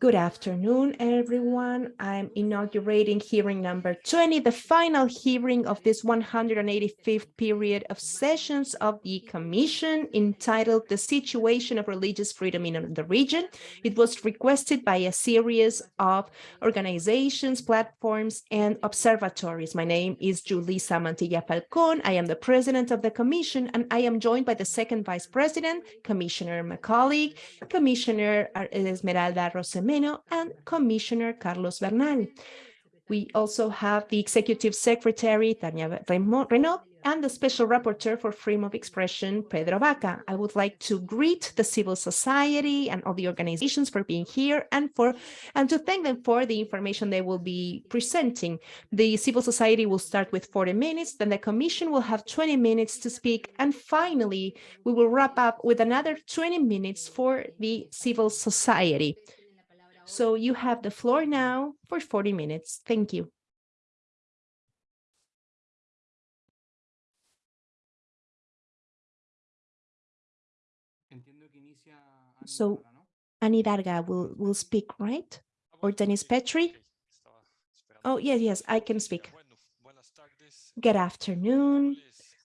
Good afternoon, everyone. I'm inaugurating hearing number 20, the final hearing of this 185th period of sessions of the Commission entitled The Situation of Religious Freedom in the Region. It was requested by a series of organizations, platforms, and observatories. My name is Julissa Mantilla Falcon. I am the president of the Commission, and I am joined by the second vice president, Commissioner Macaulay, Commissioner uh, Esmeralda And Commissioner Carlos Bernal. We also have the Executive Secretary, Tania Reneaum, and the Special Rapporteur for Freedom of Expression, Pedro Vaca. I would like to greet the civil society and all the organizations for being here and for and to thank them for the information they will be presenting. The civil society will start with 40 minutes, then the Commission will have 20 minutes to speak, and finally, we will wrap up with another 20 minutes for the civil society. So you have the floor now for 40 minutes. Thank you. So Ana Idárraga will, will speak, right? Or Dennis Petri? Oh, yes, yes, I can speak. Good afternoon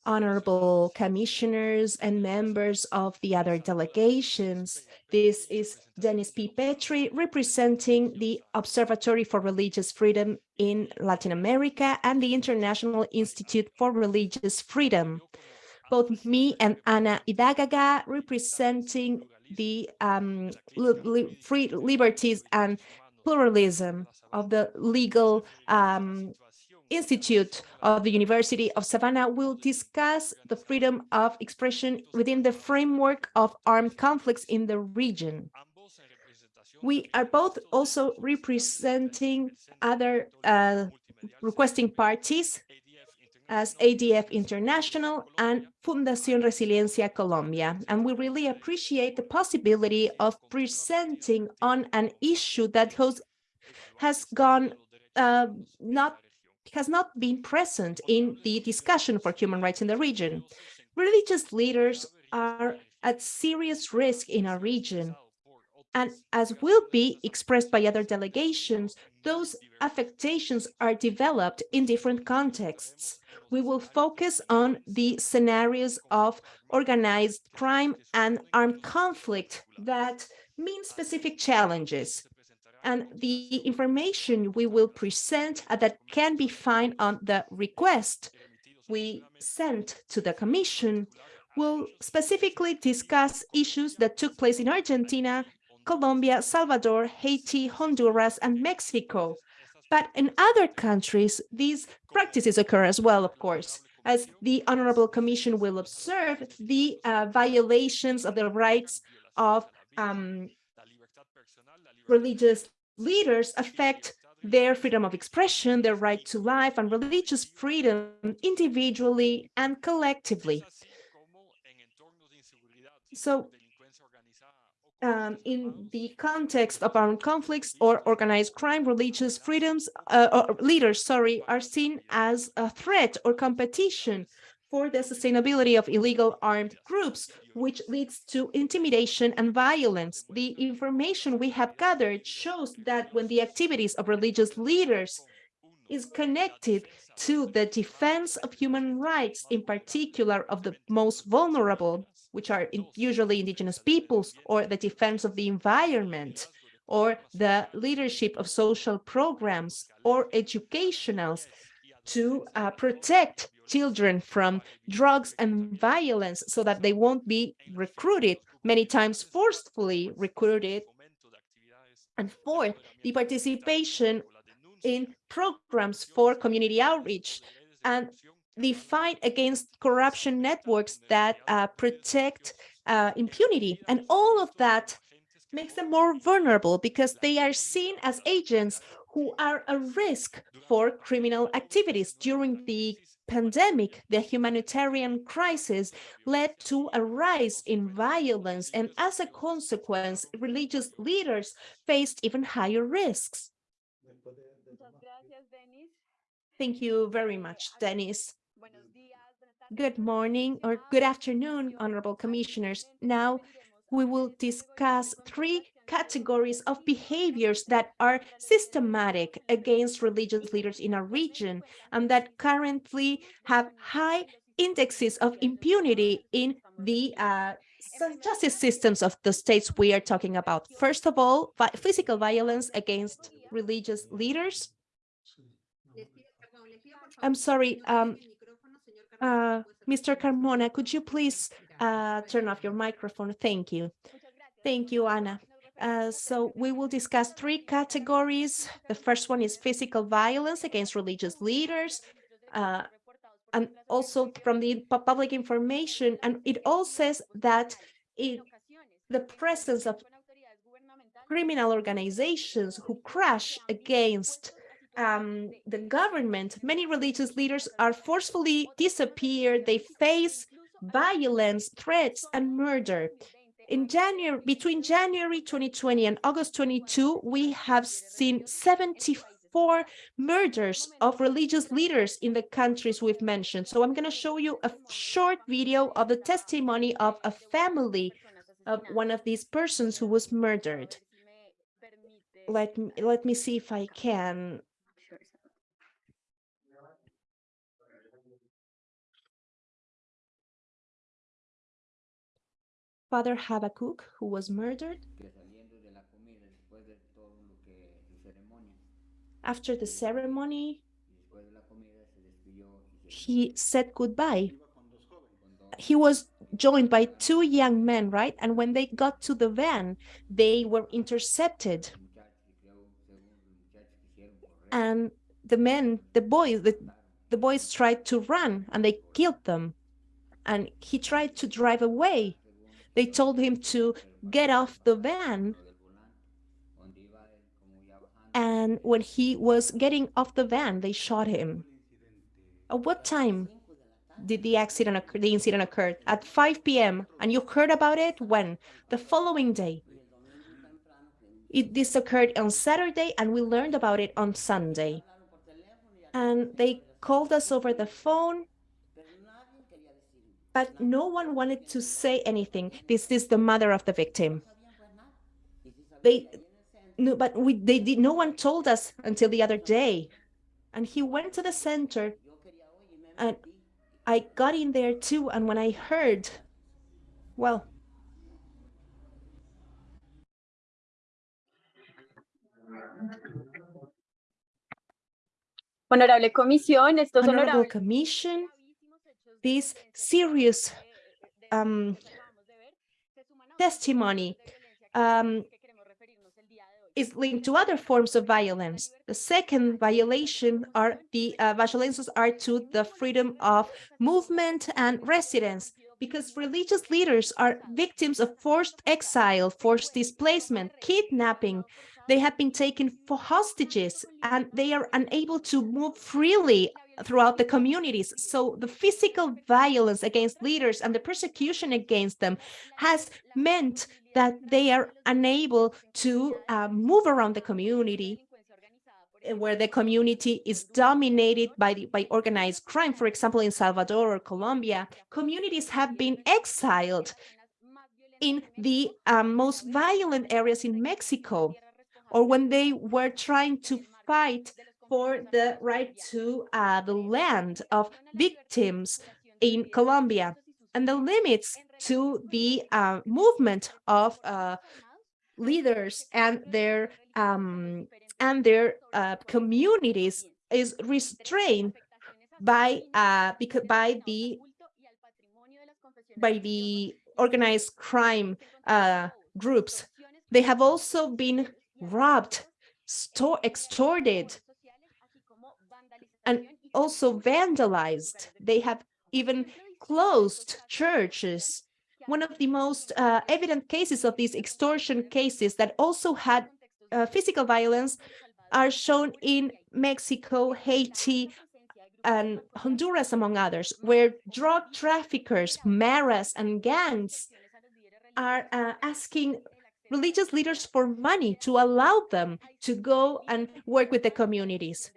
honorable commissioners and members of the other delegations. This is Dennis P. Petri representing the Observatory for Religious Freedom in Latin America and the International Institute for Religious Freedom. Both me and Ana Idárraga representing the um, li free liberties and pluralism of the legal um, Institute of the University of Savannah will discuss the freedom of expression within the framework of armed conflicts in the region. We are both also representing other uh, requesting parties as ADF International and Fundación Resiliencia Colombia. And we really appreciate the possibility of presenting on an issue that has, gone uh, not has not been present in the discussion for human rights in the region. Religious leaders are at serious risk in our region. And as will be expressed by other delegations, those affectations are developed in different contexts. We will focus on the scenarios of organized crime and armed conflict that mean specific challenges and the information we will present uh, that can be found on the request we sent to the Commission will specifically discuss issues that took place in Argentina, Colombia, Salvador, Haiti, Honduras, and Mexico. But in other countries, these practices occur as well, of course, as the Honorable Commission will observe the uh, violations of the rights of um, religious leaders affect their freedom of expression, their right to life and religious freedom individually and collectively. So um, in the context of armed conflicts or organized crime, religious freedoms, uh, leaders, sorry, are seen as a threat or competition for the sustainability of illegal armed groups, which leads to intimidation and violence. The information we have gathered shows that when the activities of religious leaders is connected to the defense of human rights, in particular of the most vulnerable, which are usually indigenous peoples, or the defense of the environment, or the leadership of social programs or educationals to uh, protect children from drugs and violence so that they won't be recruited, many times forcefully recruited. And fourth, the participation in programs for community outreach and the fight against corruption networks that uh, protect uh, impunity. And all of that makes them more vulnerable because they are seen as agents who are a risk for criminal activities. During the pandemic, the humanitarian crisis led to a rise in violence, and as a consequence, religious leaders faced even higher risks. Thank you very much, Dennis. Good morning or good afternoon, honorable commissioners. Now we will discuss three categories of behaviors that are systematic against religious leaders in our region and that currently have high indexes of impunity in the uh, justice systems of the states we are talking about. First of all, physical violence against religious leaders. I'm sorry, um, uh, Mr. Carmona, could you please uh, turn off your microphone? Thank you. Thank you, Anna. Uh, so we will discuss three categories. The first one is physical violence against religious leaders, uh, and also from the public information. And it all says that it, the presence of criminal organizations who crash against um, the government, many religious leaders are forcefully disappeared. They face violence, threats, and murder. In January, between January 2020 and August 22, we have seen 74 murders of religious leaders in the countries we've mentioned. So I'm going to show you a short video of the testimony of a family of one of these persons who was murdered. Let me, let me see if I can Father Habakkuk, who was murdered. After the ceremony, he said goodbye. He was joined by two young men, right? And when they got to the van, they were intercepted. And the men, the boys, the, the boys tried to run and they killed them. And he tried to drive away they told him to get off the van. And when he was getting off the van, they shot him. At what time did the accident occur, the incident occurred? At 5 p.m. And you heard about it when? The following day. It, this occurred on Saturday and we learned about it on Sunday. And they called us over the phone but no one wanted to say anything. This is the mother of the victim. They, no, but we, they did, no one told us until the other day. And he went to the center and I got in there too. And when I heard, well, Honorable Comisión, estos Honorable Commission, this serious um, testimony um, is linked to other forms of violence. The second violation are the uh, violations are to the freedom of movement and residence because religious leaders are victims of forced exile, forced displacement, kidnapping. They have been taken for hostages and they are unable to move freely throughout the communities. So the physical violence against leaders and the persecution against them has meant that they are unable to uh, move around the community eh, where the community is dominated by the, by organized crime. For example, in Salvador or Colombia, communities have been exiled in the um, most violent areas in Mexico, or when they were trying to fight for the right to uh, the land of victims in Colombia and the limits to the uh, movement of uh, leaders and their um, and their uh, communities is restrained by uh, because by the by the organized crime uh, groups. They have also been robbed, store, extorted, and also vandalized. They have even closed churches. One of the most uh, evident cases of these extortion cases that also had uh, physical violence are shown in Mexico, Haiti, and Honduras, among others, where drug traffickers, maras, and gangs are uh, asking religious leaders for money to allow them to go and work with the communities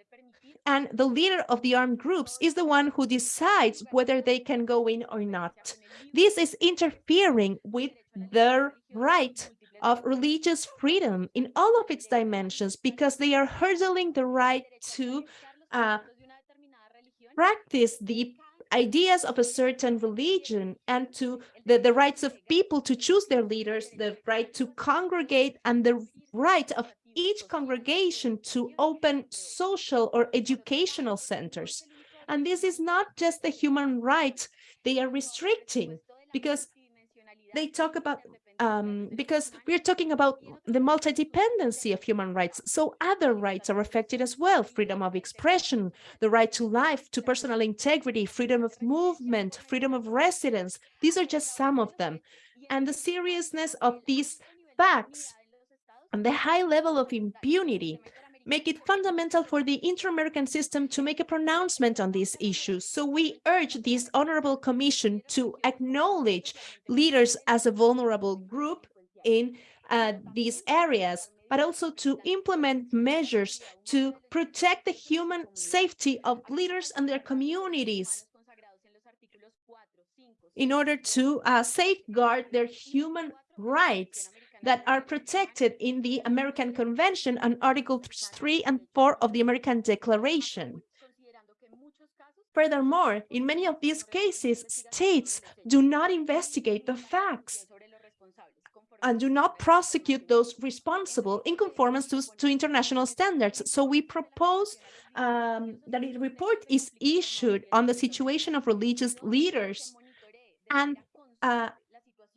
and the leader of the armed groups is the one who decides whether they can go in or not. This is interfering with their right of religious freedom in all of its dimensions because they are hurdling the right to uh, practice the ideas of a certain religion and to the, the rights of people to choose their leaders, the right to congregate and the right of each congregation to open social or educational centers. And this is not just the human right they are restricting because they talk about um, because we're talking about the multidependency of human rights. So other rights are affected as well. Freedom of expression, the right to life, to personal integrity, freedom of movement, freedom of residence. These are just some of them. And the seriousness of these facts and the high level of impunity make it fundamental for the inter-American system to make a pronouncement on these issues. So we urge this honorable commission to acknowledge leaders as a vulnerable group in uh, these areas, but also to implement measures to protect the human safety of leaders and their communities in order to uh, safeguard their human rights that are protected in the American Convention and Article 3 and 4 of the American Declaration. Furthermore, in many of these cases, states do not investigate the facts and do not prosecute those responsible in conformance to, to international standards. So we propose um, that a report is issued on the situation of religious leaders and uh,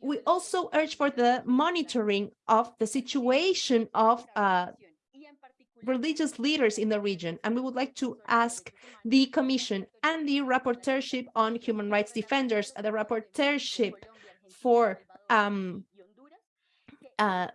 we also urge for the monitoring of the situation of uh, religious leaders in the region. And we would like to ask the Commission and the Rapporteurship on Human Rights Defenders, the Rapporteurship for um, uh,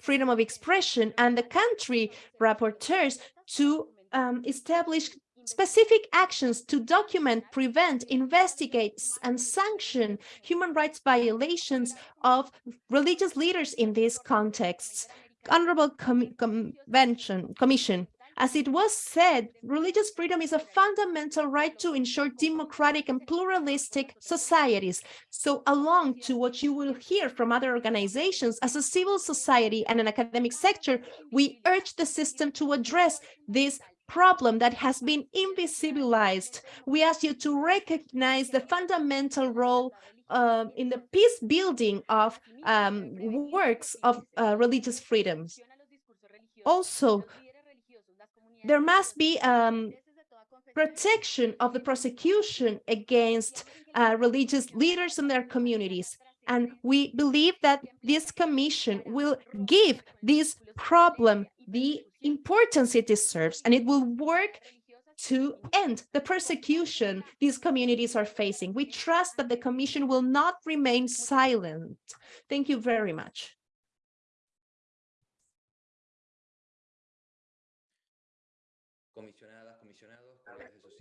freedom of expression and the country rapporteurs to um, establish specific actions to document, prevent, investigate, and sanction human rights violations of religious leaders in these contexts. Honorable Com Convention Commission, as it was said, religious freedom is a fundamental right to ensure democratic and pluralistic societies. So along to what you will hear from other organizations, as a civil society and an academic sector, we urge the system to address these problem that has been invisibilized. We ask you to recognize the fundamental role uh, in the peace building of um, works of uh, religious freedoms. Also, there must be um, protection of the prosecution against uh, religious leaders and their communities. And we believe that this commission will give this problem the importance it deserves, and it will work to end the persecution these communities are facing. We trust that the Commission will not remain silent. Thank you very much.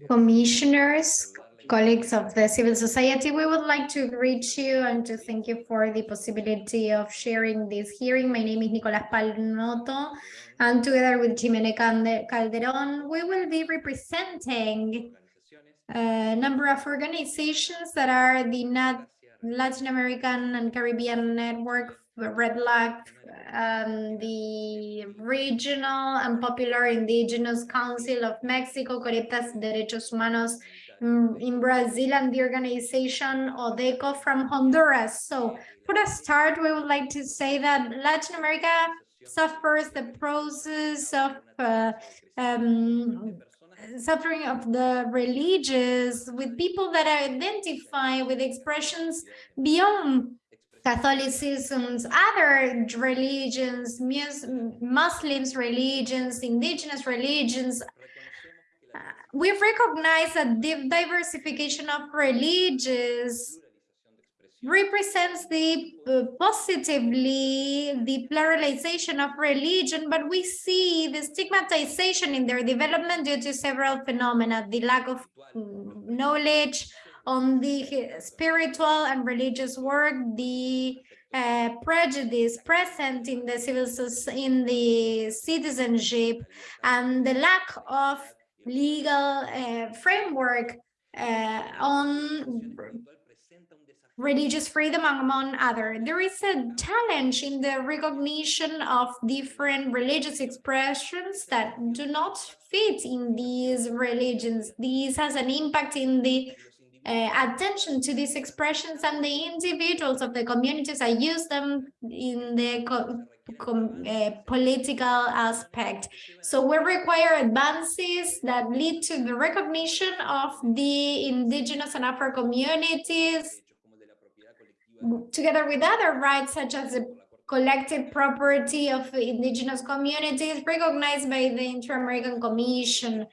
Commissioners, colleagues of the civil society, we would like to greet you and to thank you for the possibility of sharing this hearing. My name is Nicolas Panotto, and together with Ximena Calderon, we will be representing a number of organizations that are the Latin American and Caribbean Network REDLAC, um, the Regional and Popular Indigenous Council of Mexico, Coretas Derechos Humanos in Brazil, and the organization ODECO from Honduras. So for a start, we would like to say that Latin America suffers the process of uh, um, suffering of the religious with people that identify with expressions beyond Catholicism's other religions, Muslims religions, indigenous religions. Uh, we recognize that the diversification of religions represents the uh, positively the pluralization of religion, but we see the stigmatization in their development due to several phenomena, the lack of mm, knowledge, on the spiritual and religious work, the uh, prejudice present in the civil in the citizenship, and the lack of legal uh, framework uh, on religious freedom among other. There is a challenge in the recognition of different religious expressions that do not fit in these religions. This has an impact in the uh, attention to these expressions and the individuals of the communities that use them in the uh, political aspect. So we require advances that lead to the recognition of the indigenous and Afro communities together with other rights such as the collective property of indigenous communities recognized by the Inter-American Commission.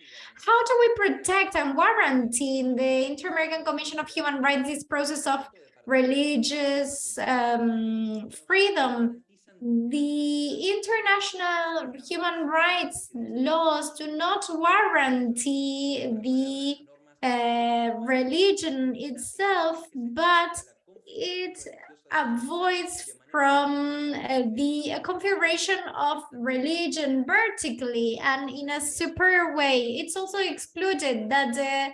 How do we protect and guarantee in the Inter-American Commission of Human Rights this process of religious um, freedom? The international human rights laws do not guarantee the uh, religion itself, but it avoids from uh, the configuration of religion vertically and in a superior way. It's also excluded that the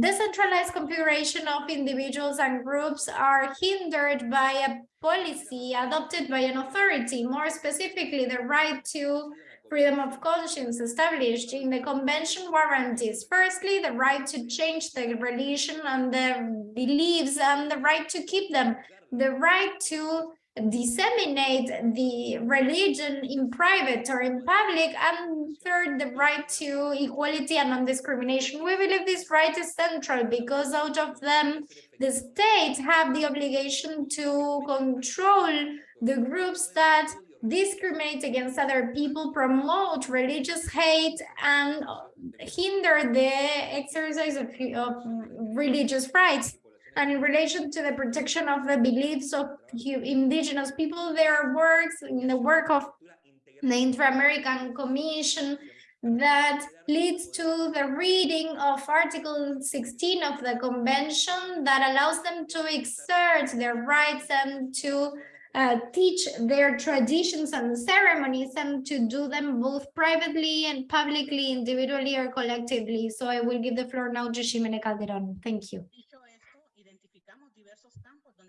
decentralized configuration of individuals and groups are hindered by a policy adopted by an authority, more specifically the right to freedom of conscience established in the convention warranties. Firstly, the right to change the religion and the beliefs and the right to keep them the right to disseminate the religion in private or in public, and third, the right to equality and non-discrimination. We believe this right is central because out of them, the states have the obligation to control the groups that discriminate against other people, promote religious hate, and hinder the exercise of, of religious rights. And in relation to the protection of the beliefs of indigenous people, there are works in the work of the Inter-American Commission that leads to the reading of Article 16 of the Convention that allows them to exert their rights and to uh, teach their traditions and ceremonies and to do them both privately and publicly, individually or collectively. So I will give the floor now to Ximena Calderon. Thank you.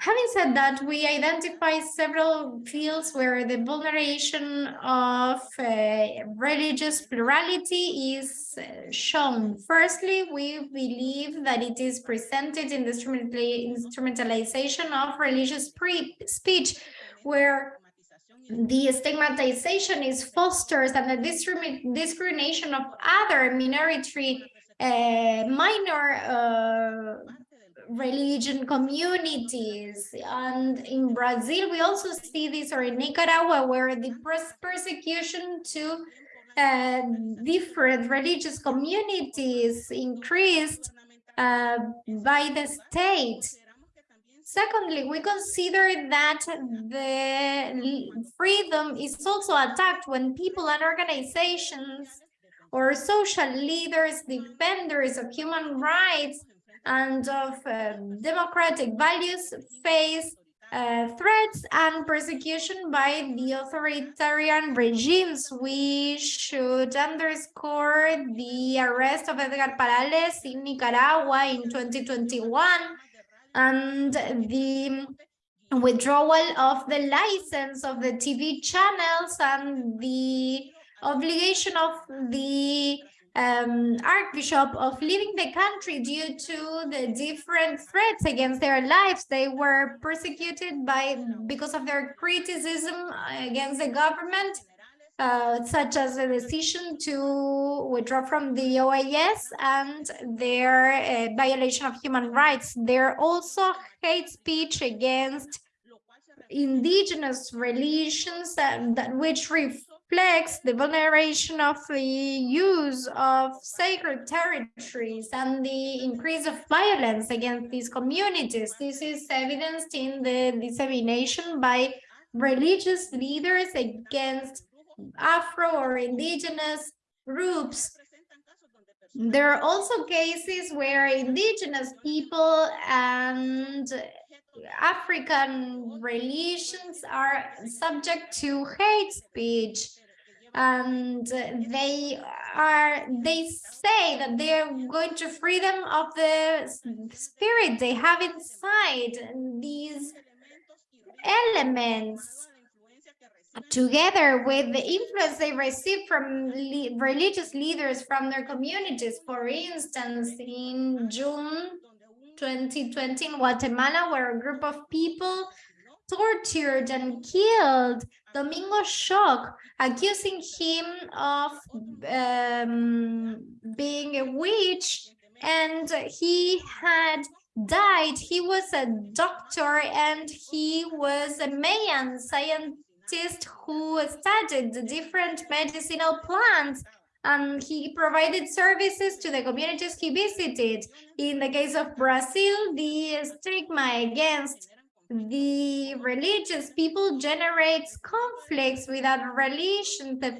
Having said that, we identify several fields where the vulneration of uh, religious plurality is uh, shown. Firstly, we believe that it is presented in the instrumentalization of religious speech, where the stigmatization is fostered and the discrimination of other minority uh, minor uh, religion communities. And in Brazil, we also see this, or in Nicaragua, where the persecution to uh, different religious communities increased uh, by the state. Secondly, we consider that the freedom is also attacked when people and organizations or social leaders, defenders of human rights, and of uh, democratic values face uh, threats and persecution by the authoritarian regimes. We should underscore the arrest of Edgar Parrales in Nicaragua in 2021 and the withdrawal of the license of the TV channels and the obligation of the um, Archbishop of leaving the country due to the different threats against their lives. They were persecuted by because of their criticism against the government, uh, such as the decision to withdraw from the OAS and their uh, violation of human rights. There also hate speech against indigenous religions that, that which reflects the vulneration of the use of sacred territories and the increase of violence against these communities. This is evidenced in the dissemination by religious leaders against Afro or indigenous groups. There are also cases where indigenous people and African religions are subject to hate speech and they are they say that they are going to free them of the spirit they have inside these elements together with the influence they receive from le religious leaders from their communities. For instance, in June 2020 in Guatemala, where a group of people tortured and killed Domingo Choc, accusing him of um, being a witch, and he had died. He was a doctor and he was a Mayan scientist who studied the different medicinal plants and he provided services to the communities he visited. In the case of Brazil, the stigma against the religious people generates conflicts without religion, the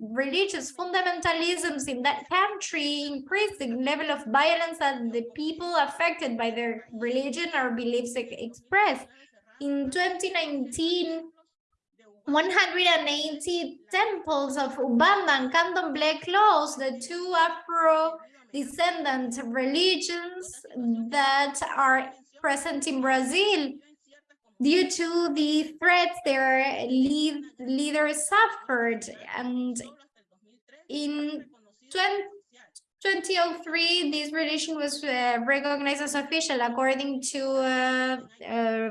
religious fundamentalisms in that country increase the level of violence that the people affected by their religion or beliefs express. In 2019, 180 temples of Umbanda and Candomblé closed, the two Afro-descendant religions that are present in Brazil due to the threats their lead, leaders suffered. And in 20, 2003, this religion was uh, recognized as official according to uh, a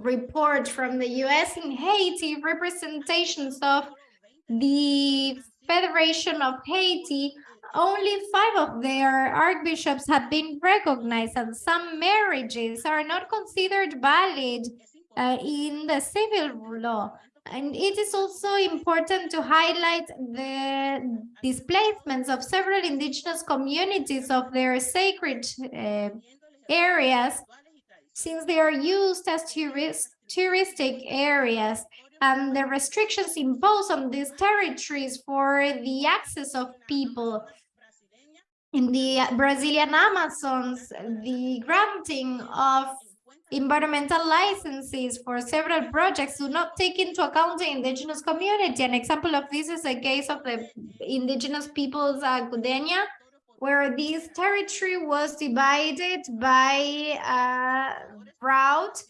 report from the US in Haiti, representations of the Federation of Haiti only five of their archbishops have been recognized and some marriages are not considered valid uh, in the civil law. And it is also important to highlight the displacements of several indigenous communities of their sacred uh, areas, since they are used as tourist, touristic areas and the restrictions imposed on these territories for the access of people in the Brazilian Amazons, the granting of environmental licenses for several projects do not take into account the indigenous community. An example of this is the case of the indigenous peoples uh, Gudenia, where this territory was divided by a route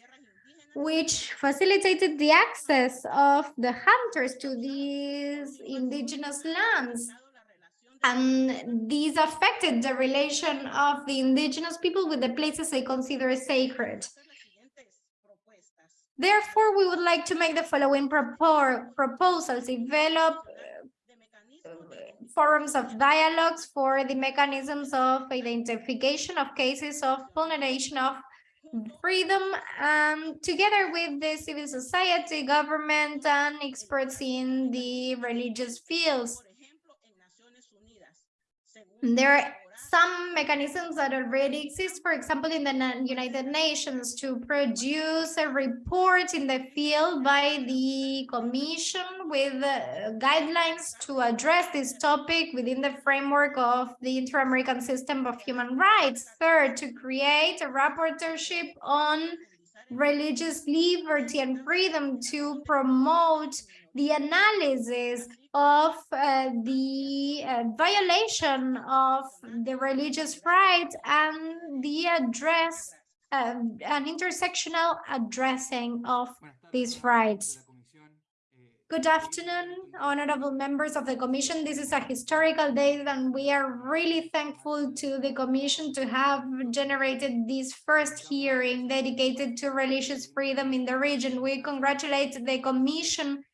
which facilitated the access of the hunters to these indigenous lands and these affected the relation of the indigenous people with the places they consider sacred. Therefore, we would like to make the following propor proposals, develop uh, forums of dialogues for the mechanisms of identification of cases of vulneration of freedom um, together with the civil society, government, and experts in the religious fields. There some mechanisms that already exist, for example, in the United Nations to produce a report in the field by the Commission with uh, guidelines to address this topic within the framework of the Inter-American System of Human Rights. Third, to create a rapporteurship on religious liberty and freedom to promote the analysis of uh, the uh, violation of the religious rights and the address, uh, an intersectional addressing of these rights. Good afternoon, honorable members of the Commission. This is a historical day and we are really thankful to the Commission to have generated this first hearing dedicated to religious freedom in the region. We congratulate the Commission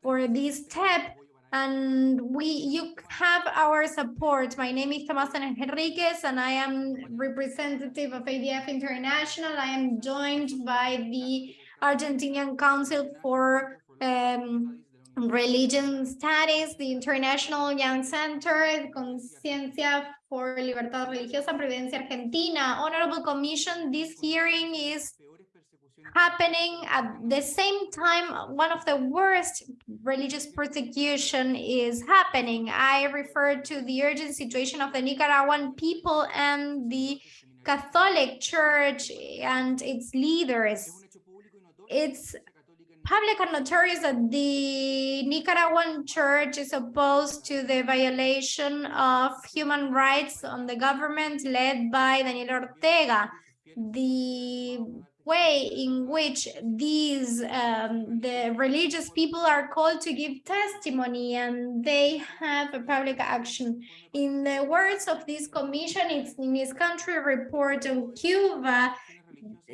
for this step and we you have our support. My name is Tomás Henríquez and I am representative of ADF International. I am joined by the Argentinian Council for um, Religion Studies, the International Young Center, Conciencia for Libertad Religiosa, Providencia Argentina. Honorable Commission, this hearing is happening at the same time one of the worst religious persecution is happening. I refer to the urgent situation of the Nicaraguan people and the Catholic Church and its leaders. It's public and notorious that the Nicaraguan church is opposed to the violation of human rights on the government led by Daniel Ortega. The way in which these um, the religious people are called to give testimony and they have a public action. In the words of this commission, it's in its country report on Cuba,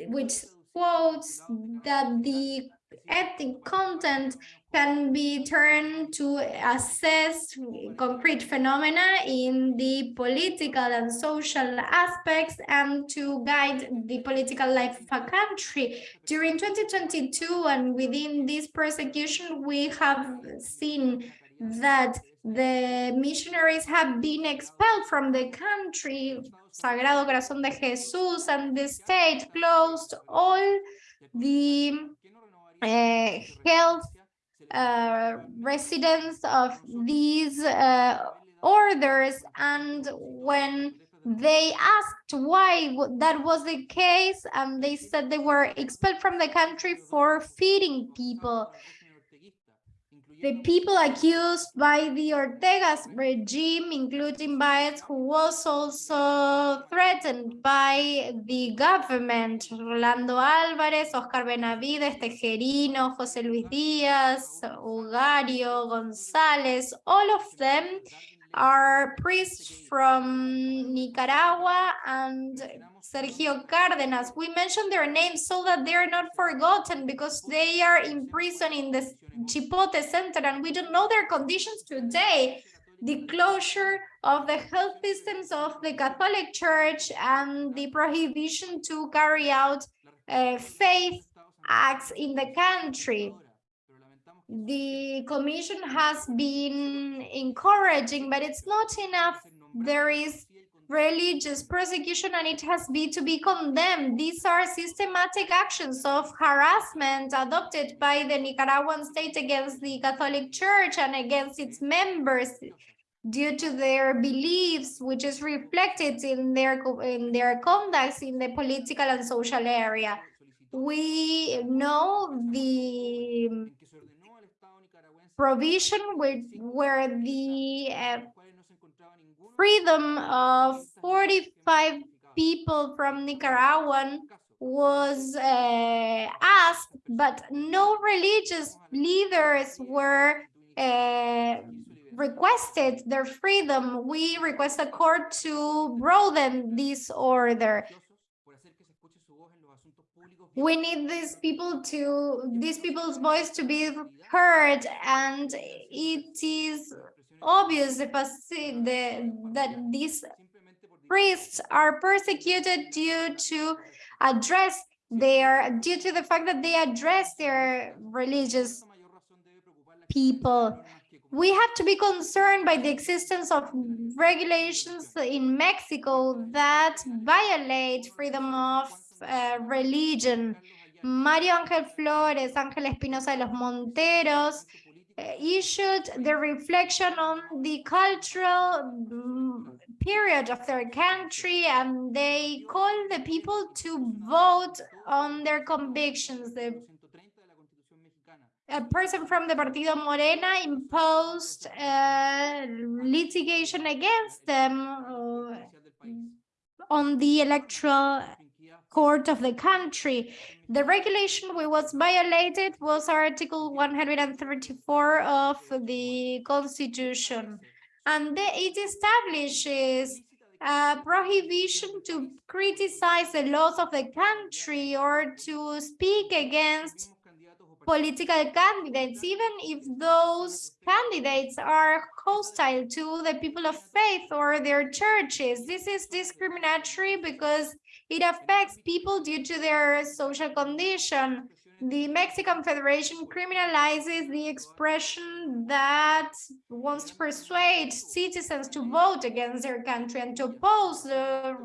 which quotes that the ethnic content can be turned to assess concrete phenomena in the political and social aspects and to guide the political life of a country. During 2022 and within this persecution, we have seen that the missionaries have been expelled from the country, Sagrado Corazón de Jesús, and the state closed all the health uh, residents of these uh, orders and when they asked why that was the case and they said they were expelled from the country for feeding people the people accused by the Ortega's regime, including Baez, who was also threatened by the government, Rolando Álvarez, Oscar Benavides, Tejerino, José Luis Díaz, Ugario, González, all of them are priests from Nicaragua and Sergio Cárdenas. We mentioned their names so that they are not forgotten because they are in prison in the Chipote Center and we don't know their conditions today. The closure of the health systems of the Catholic Church and the prohibition to carry out uh, faith acts in the country the commission has been encouraging, but it's not enough. There is religious persecution and it has been to be condemned. These are systematic actions of harassment adopted by the Nicaraguan state against the Catholic Church and against its members due to their beliefs, which is reflected in their in their conducts in the political and social area. We know the provision where, where the uh, freedom of 45 people from Nicaraguan was uh, asked, but no religious leaders were uh, requested their freedom. We request a court to broaden this order we need these people to these people's voice to be heard and it is obvious the, the, that these priests are persecuted due to address their due to the fact that they address their religious people. We have to be concerned by the existence of regulations in Mexico that violate freedom of uh, religion. Mario Ángel Flores, Ángel Espinosa de los Monteros, uh, issued the reflection on the cultural mm, period of their country and they called the people to vote on their convictions. The, a person from the Partido Morena imposed uh, litigation against them uh, on the electoral court of the country. The regulation which was violated was Article 134 of the Constitution. And it establishes a prohibition to criticize the laws of the country or to speak against political candidates, even if those candidates are hostile to the people of faith or their churches. This is discriminatory because it affects people due to their social condition. The Mexican Federation criminalizes the expression that wants to persuade citizens to vote against their country and to oppose the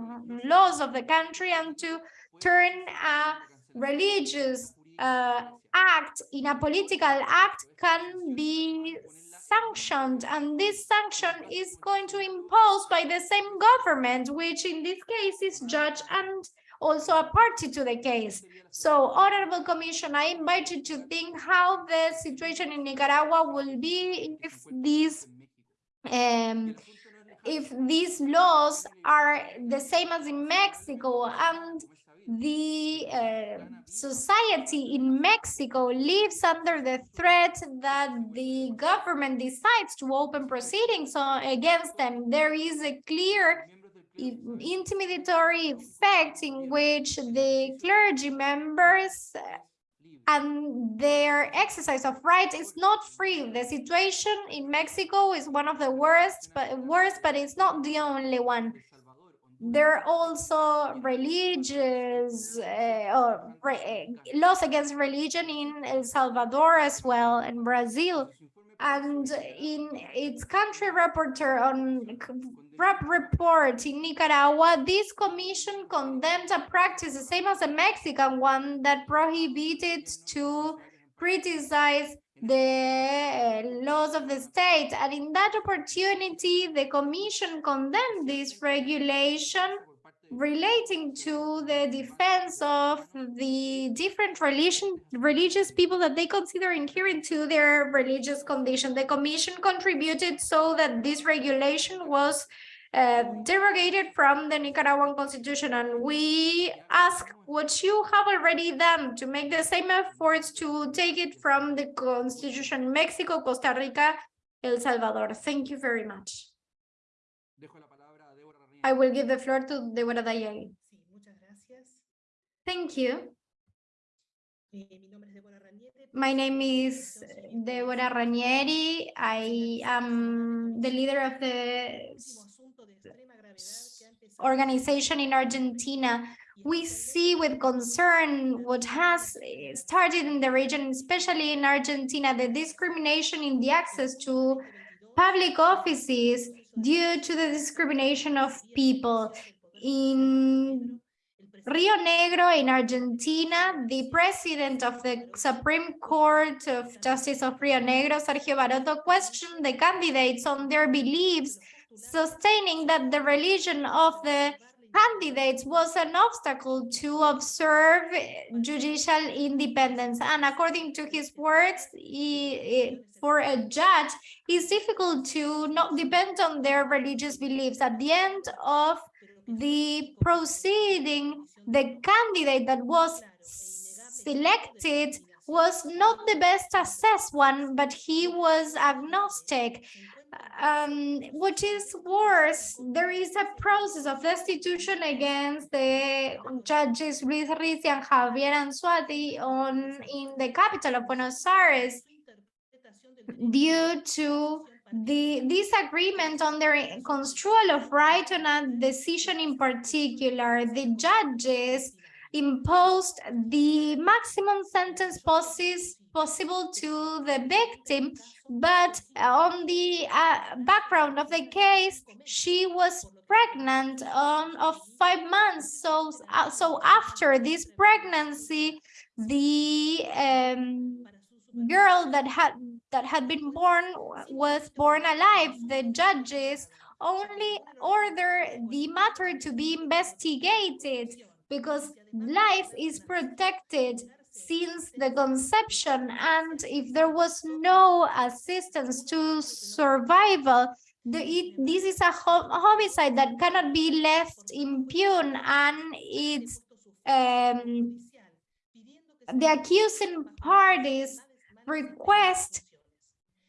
laws of the country and to turn a religious uh, act in a political act can be sanctioned and this sanction is going to impose by the same government which in this case is judge and also a party to the case. So, Honorable Commission, I invite you to think how the situation in Nicaragua will be if these um, if these laws are the same as in Mexico and the uh, society in Mexico lives under the threat that the government decides to open proceedings against them. There is a clear intimidatory effect in which the clergy members and their exercise of rights is not free. The situation in Mexico is one of the worst, but worst, but it's not the only one. There are also religious uh, or re laws against religion in El Salvador as well, and Brazil. And in its country reporter on rap report in Nicaragua, this commission condemned a practice the same as the Mexican one that prohibited to criticize the laws of the state. And in that opportunity, the commission condemned this regulation relating to the defense of the different religion religious people that they consider inherent to their religious condition. The commission contributed so that this regulation was uh, derogated from the Nicaraguan constitution and we ask what you have already done to make the same efforts to take it from the constitution in Mexico, Costa Rica, El Salvador. Thank you very much. I will give the floor to Deborah Dayeli. Thank you. My name is Deborah Ranieri. I am the leader of the organization in Argentina. We see with concern what has started in the region, especially in Argentina, the discrimination in the access to public offices due to the discrimination of people. In Rio Negro in Argentina, the president of the Supreme Court of Justice of Rio Negro, Sergio Barotto, questioned the candidates on their beliefs, sustaining that the religion of the candidates was an obstacle to observe judicial independence. And according to his words, he, eh, for a judge, it's difficult to not depend on their religious beliefs. At the end of the proceeding, the candidate that was selected was not the best assessed one, but he was agnostic um, which is worse, there is a process of destitution against the judges Luis Rizzi and Javier Anzoátegui on in the capital of Buenos Aires due to the disagreement on their construal of right on a decision in particular. The judges imposed the maximum sentence possible to the victim but on the uh, background of the case, she was pregnant on of five months. So, uh, so after this pregnancy, the um, girl that had that had been born was born alive. The judges only order the matter to be investigated because life is protected since the conception and if there was no assistance to survival the, it, this is a homicide that cannot be left impune and it's um, the accusing parties request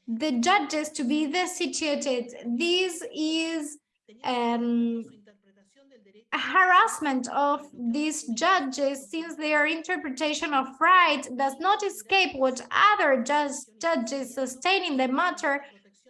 the judges to be destituted. This is um, harassment of these judges since their interpretation of right does not escape what other judges sustain in the matter,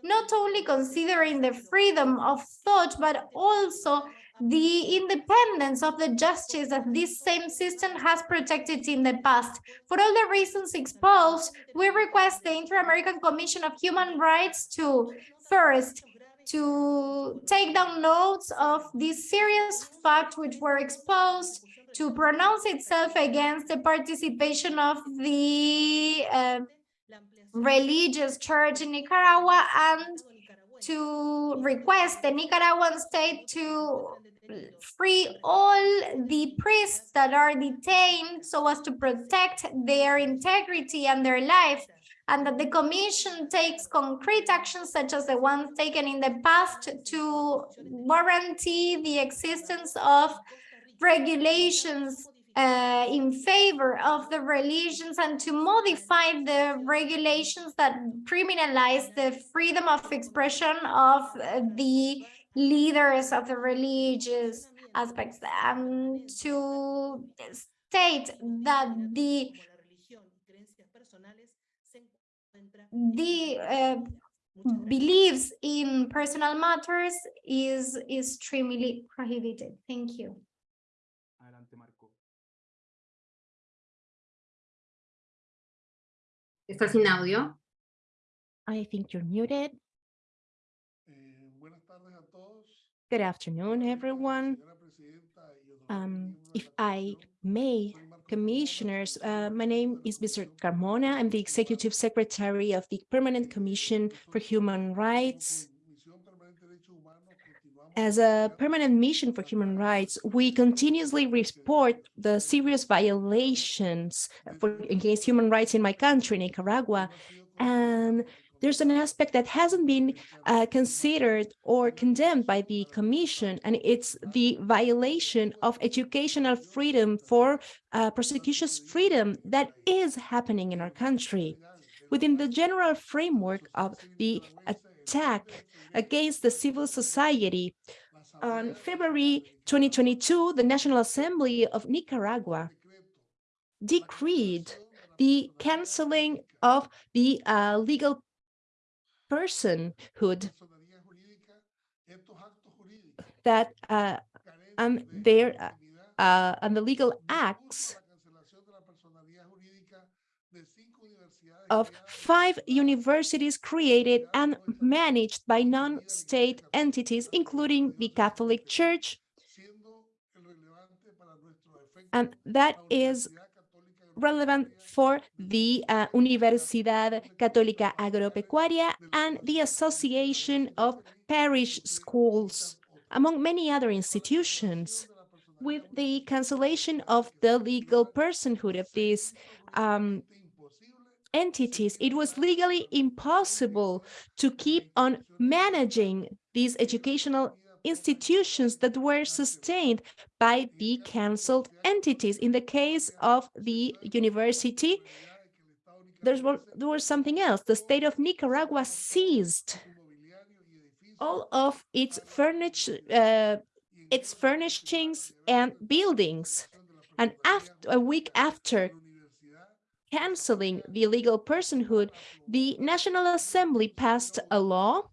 not only considering the freedom of thought, but also the independence of the justice that this same system has protected in the past. For all the reasons exposed, we request the Inter-American Commission of Human Rights to, first, to take down notes of these serious facts which were exposed, to pronounce itself against the participation of the uh, religious church in Nicaragua and to request the Nicaraguan state to free all the priests that are detained so as to protect their integrity and their life and that the commission takes concrete actions such as the ones taken in the past to guarantee the existence of regulations uh, in favor of the religions and to modify the regulations that criminalize the freedom of expression of the leaders of the religious aspects. And to state that the the uh, beliefs in personal matters is extremely prohibited. Thank you. Está sin audio. I think you're muted. Eh, buenas tardes a todos. Good afternoon, everyone. Señora presidenta y el doctor Um, if I may, soy Marco commissioners, uh, my name is Mr. Carmona. I'm the Executive Secretary of the Permanent Commission for Human Rights. As a permanent mission for human rights, we continuously report the serious violations for against human rights in my country, Nicaragua. And there's an aspect that hasn't been uh, considered or condemned by the commission, and it's the violation of educational freedom for uh, prosecution's freedom that is happening in our country. Within the general framework of the attack against the civil society, on February 2022, the National Assembly of Nicaragua decreed the canceling of the uh, legal personhood personería jurídica, estos actos jurídicos that uh, um, there uh, and the legal acts la cancelación de la personería jurídica de cinco universidades of five universities created and managed by non-state entities, including the Catholic Church, siendo el relevante para nuestro efecto and that is relevant for the uh, Universidad Católica Agropecuaria and the Association of Parish Schools, among many other institutions. With the cancellation of the legal personhood of these um, entities, it was legally impossible to keep on managing these educational institutions that were sustained by the cancelled entities. In the case of the university, there was something else. The state of Nicaragua seized all of its furniture, uh, its furnishings and buildings. And after a week after canceling the legal personhood, the National Assembly passed a law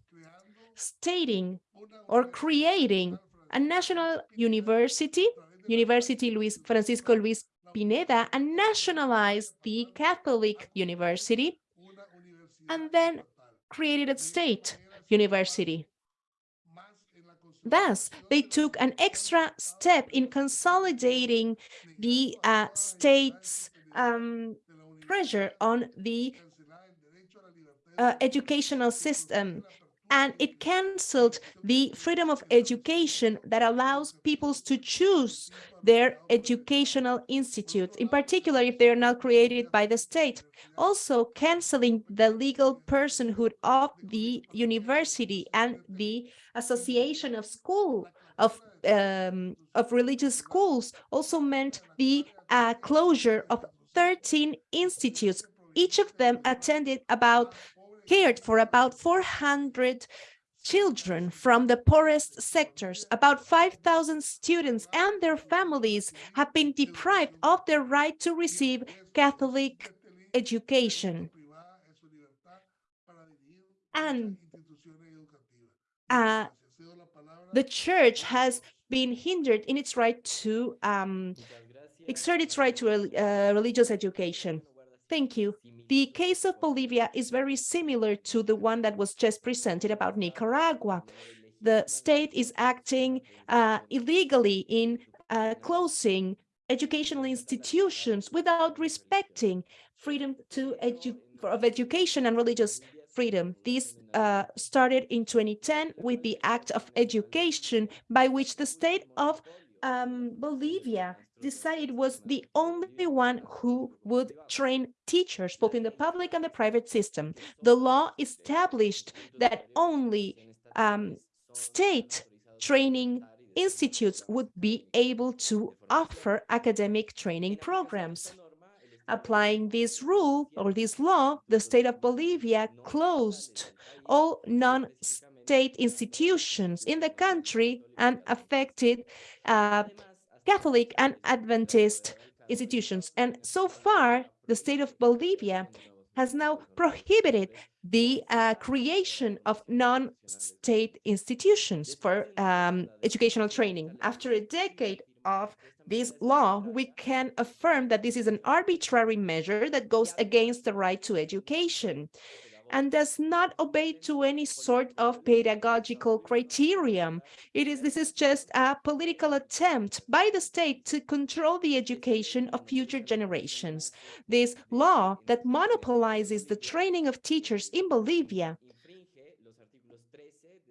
stating or creating a national university, University Luis Francisco Luis Pineda, and nationalized the Catholic University, and then created a state university. Thus, they took an extra step in consolidating the uh, state's um, pressure on the uh, educational system and it canceled the freedom of education that allows peoples to choose their educational institutes, in particular if they are not created by the state. Also canceling the legal personhood of the university and the association of school of um, of religious schools also meant the uh, closure of 13 institutes. Each of them attended about cared for about 400 children from the poorest sectors. About 5,000 students and their families have been deprived of their right to receive Catholic education. And uh, the church has been hindered in its right to um, exert its right to uh, religious education. Thank you. The case of Bolivia is very similar to the one that was just presented about Nicaragua. The state is acting uh, illegally in uh, closing educational institutions without respecting freedom to edu of education and religious freedom. This uh, started in 2010 with the Act of Education by which the state of um, Bolivia decided was the only one who would train teachers, both in the public and the private system. The law established that only um, state training institutes would be able to offer academic training programs. Applying this rule or this law, the state of Bolivia closed all non-state institutions in the country and affected uh, Catholic and Adventist institutions. And so far, the state of Bolivia has now prohibited the uh, creation of non-state institutions for um, educational training. After a decade of this law, we can affirm that this is an arbitrary measure that goes against the right to education and does not obey to any sort of pedagogical criterion. It is this is just a political attempt by the state to control the education of future generations. This law that monopolizes the training of teachers in Bolivia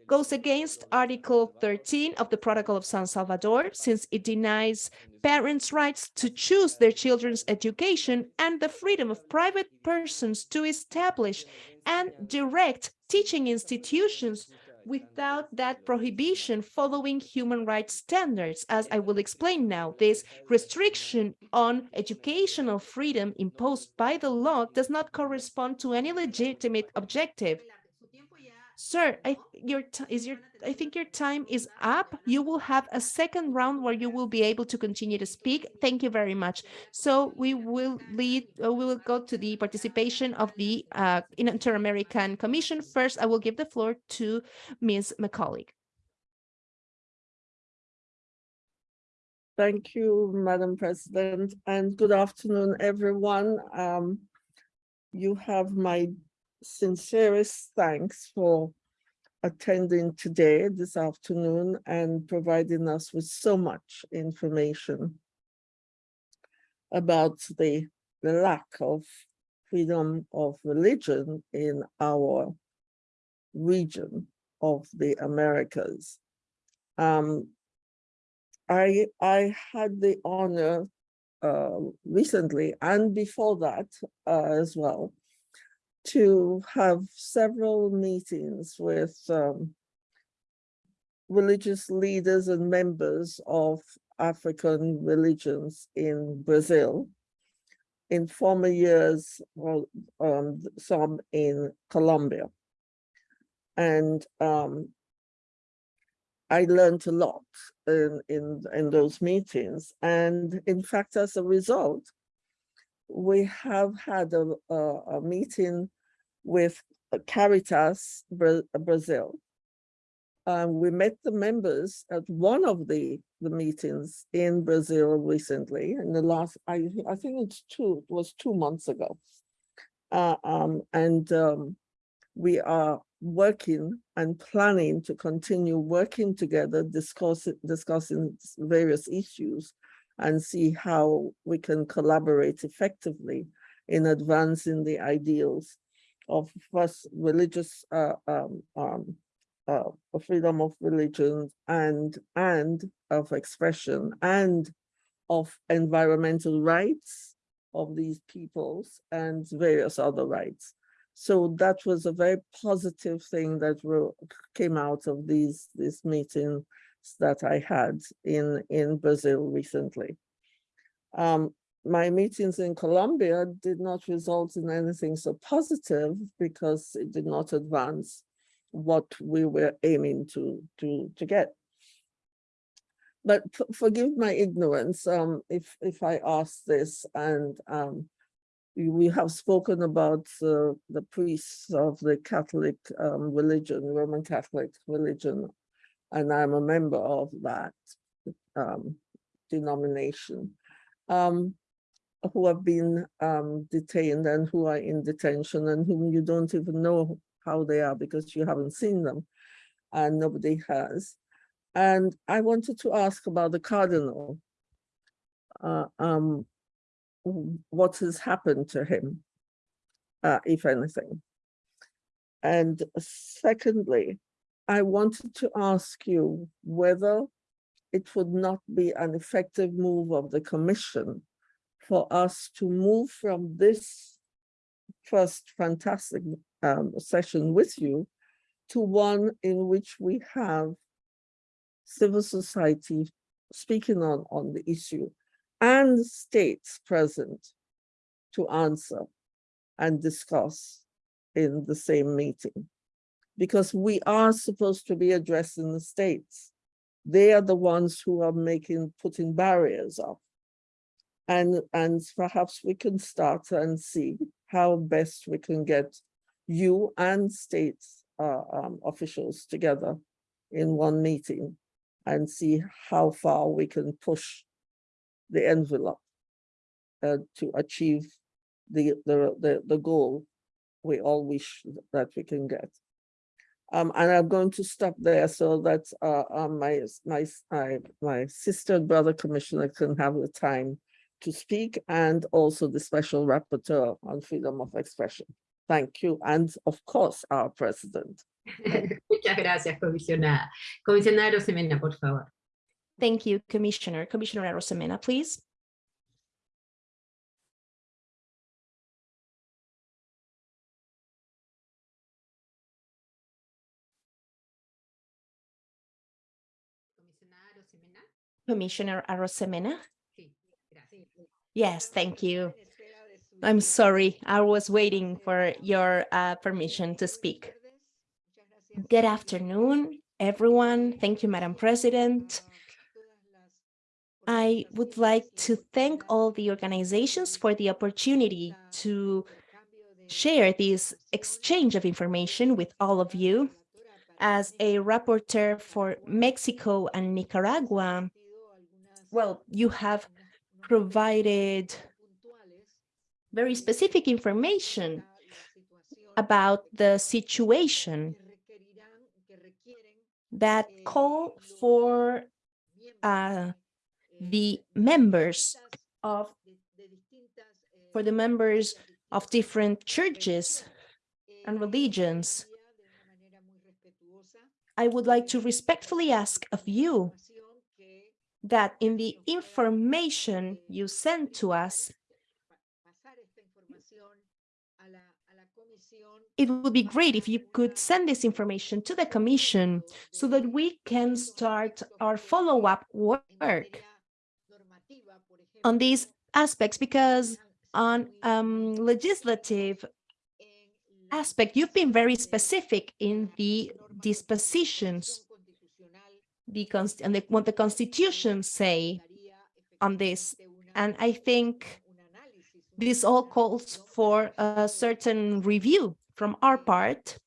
goes against Article 13 of the Protocol of San Salvador, since it denies parents' rights to choose their children's education and the freedom of private persons to establish and direct teaching institutions without that prohibition following human rights standards. As I will explain now, this restriction on educational freedom imposed by the law does not correspond to any legitimate objective. Sir, I your is your I think your time is up. You will have a second round where you will be able to continue to speak. Thank you very much. So we will lead. Uh, we will go to the participation of the uh, Inter-American Commission. First, I will give the floor to Ms. Macaulay. Thank you, Madam President, and good afternoon, everyone. Um, you have my sincerest thanks for attending today, this afternoon, and providing us with so much information about the, the lack of freedom of religion in our region of the Americas. Um, I, I had the honor uh, recently and before that uh, as well to have several meetings with um, religious leaders and members of African religions in Brazil. In former years, well, um, some in Colombia. And um, I learned a lot in, in, in those meetings. And in fact, as a result, we have had a, a, a meeting with Caritas Brazil. Um, we met the members at one of the, the meetings in Brazil recently, in the last, I, I think it's two, it was two months ago. Uh, um, and um, we are working and planning to continue working together, discuss, discussing various issues and see how we can collaborate effectively in advancing the ideals of first religious uh, um, um, uh, freedom of religion and and of expression and of environmental rights of these peoples and various other rights. So that was a very positive thing that came out of these this meeting that I had in, in Brazil recently. Um, my meetings in Colombia did not result in anything so positive because it did not advance what we were aiming to, to, to get. But forgive my ignorance um, if, if I ask this and um, we have spoken about uh, the priests of the Catholic um, religion, Roman Catholic religion, and I'm a member of that um, denomination, um, who have been um, detained and who are in detention and whom you don't even know how they are because you haven't seen them and nobody has. And I wanted to ask about the cardinal, uh, um, what has happened to him, uh, if anything. And secondly, I wanted to ask you whether it would not be an effective move of the commission for us to move from this first fantastic um, session with you to one in which we have civil society speaking on, on the issue and states present to answer and discuss in the same meeting. Because we are supposed to be addressing the states. They are the ones who are making, putting barriers up. And, and perhaps we can start and see how best we can get you and states uh, um, officials together in one meeting and see how far we can push the envelope uh, to achieve the, the, the, the goal we all wish that we can get. Um, and I'm going to stop there so that uh, uh, my, my, my, my sister and brother commissioner can have the time to speak and also the special rapporteur on freedom of expression. Thank you. And of course, our president. Muchas gracias, comisionada. Comisionada Rosemena, por favor. Thank you, Commissioner. Commissioner Rosemena, please. Comisionada Rosemena. Commissioner Arosemena. Yes, thank you. I'm sorry, I was waiting for your uh, permission to speak. Good afternoon, everyone. Thank you, Madam President. I would like to thank all the organizations for the opportunity to share this exchange of information with all of you. As a rapporteur for Mexico and Nicaragua, well, you have provided very specific information about the situation that call for uh, the members of for the members of different churches and religions. I would like to respectfully ask of you that in the information you send to us, it would be great if you could send this information to the Commission so that we can start our follow-up work on these aspects, because on um, legislative aspect, you've been very specific in the dispositions the and the, what the constitution say on this. And I think this all calls for a certain review from our part.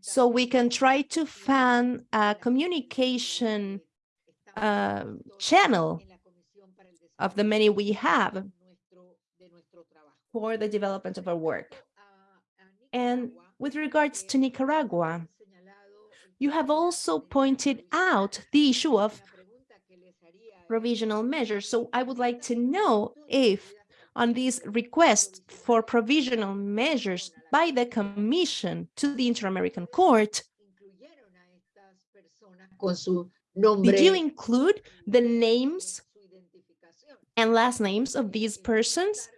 So we can try to find a communication uh, channel of the many we have for the development of our work. And with regards to Nicaragua, you have also pointed out the issue of provisional measures. So I would like to know if on this request for provisional measures by the Commission to the Inter-American Court, did you include the names and last names of these persons?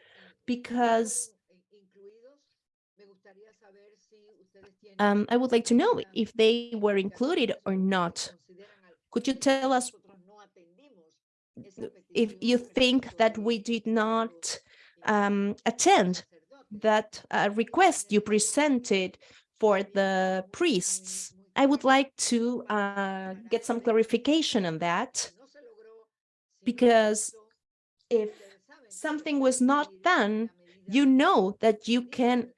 Because um, I would like to know if they were included or not. Could you tell us if you think that we did not um, attend that uh, request you presented for the priests? I would like to uh, get some clarification on that, because if something was not done, you know that you can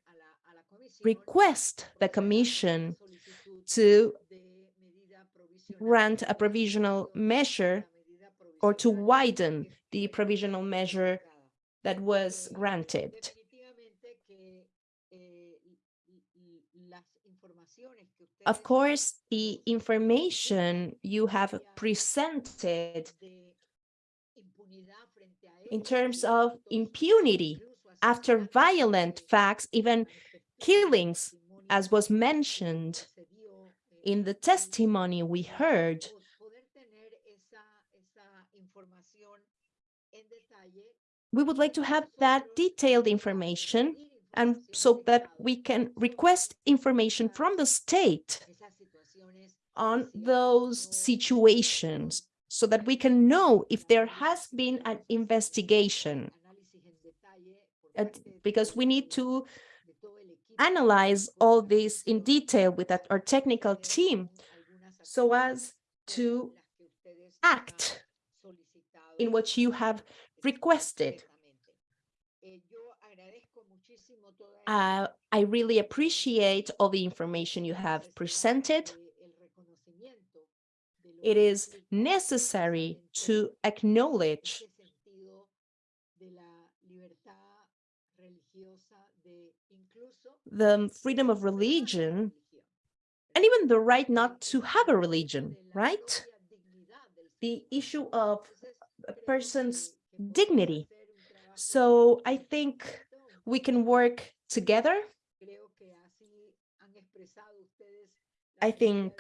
request the commission to grant a provisional measure or to widen the provisional measure that was granted. Of course, the information you have presented in terms of impunity after violent facts, even killings, as was mentioned in the testimony we heard, we would like to have that detailed information and so that we can request information from the state on those situations so that we can know if there has been an investigation. Because we need to analyze all this in detail with our technical team so as to act in what you have requested. Uh, I really appreciate all the information you have presented. It is necessary to acknowledge the freedom of religion and even the right not to have a religion, right? The issue of a person's dignity. So I think we can work together. I think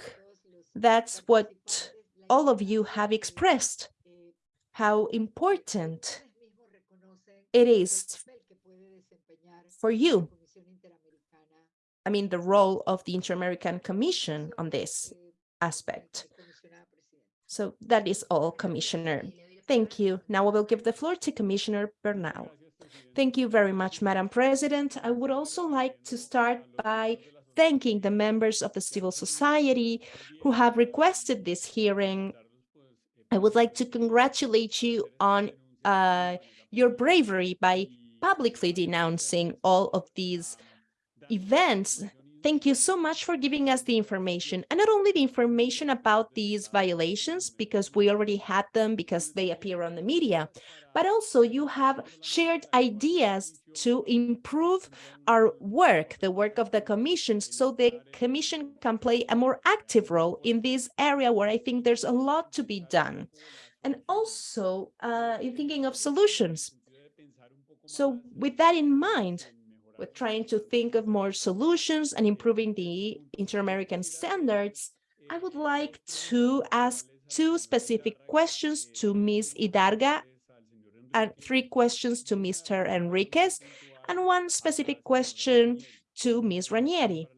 that's what all of you have expressed, how important it is for you. I mean, the role of the Inter-American Commission on this aspect. So that is all, Commissioner. Thank you. Now I will give the floor to Commissioner Bernal. Thank you very much, Madam President. I would also like to start by thanking the members of the civil society who have requested this hearing. I would like to congratulate you on uh, your bravery by publicly denouncing all of these events. Thank you so much for giving us the information and not only the information about these violations because we already had them because they appear on the media, but also you have shared ideas to improve our work, the work of the commission, so the commission can play a more active role in this area where I think there's a lot to be done. And also uh, in thinking of solutions. So with that in mind, we're trying to think of more solutions and improving the inter-American standards, I would like to ask two specific questions to Ms. Idárraga and three questions to Mr. Henríquez and one specific question to Ms. Ranieri.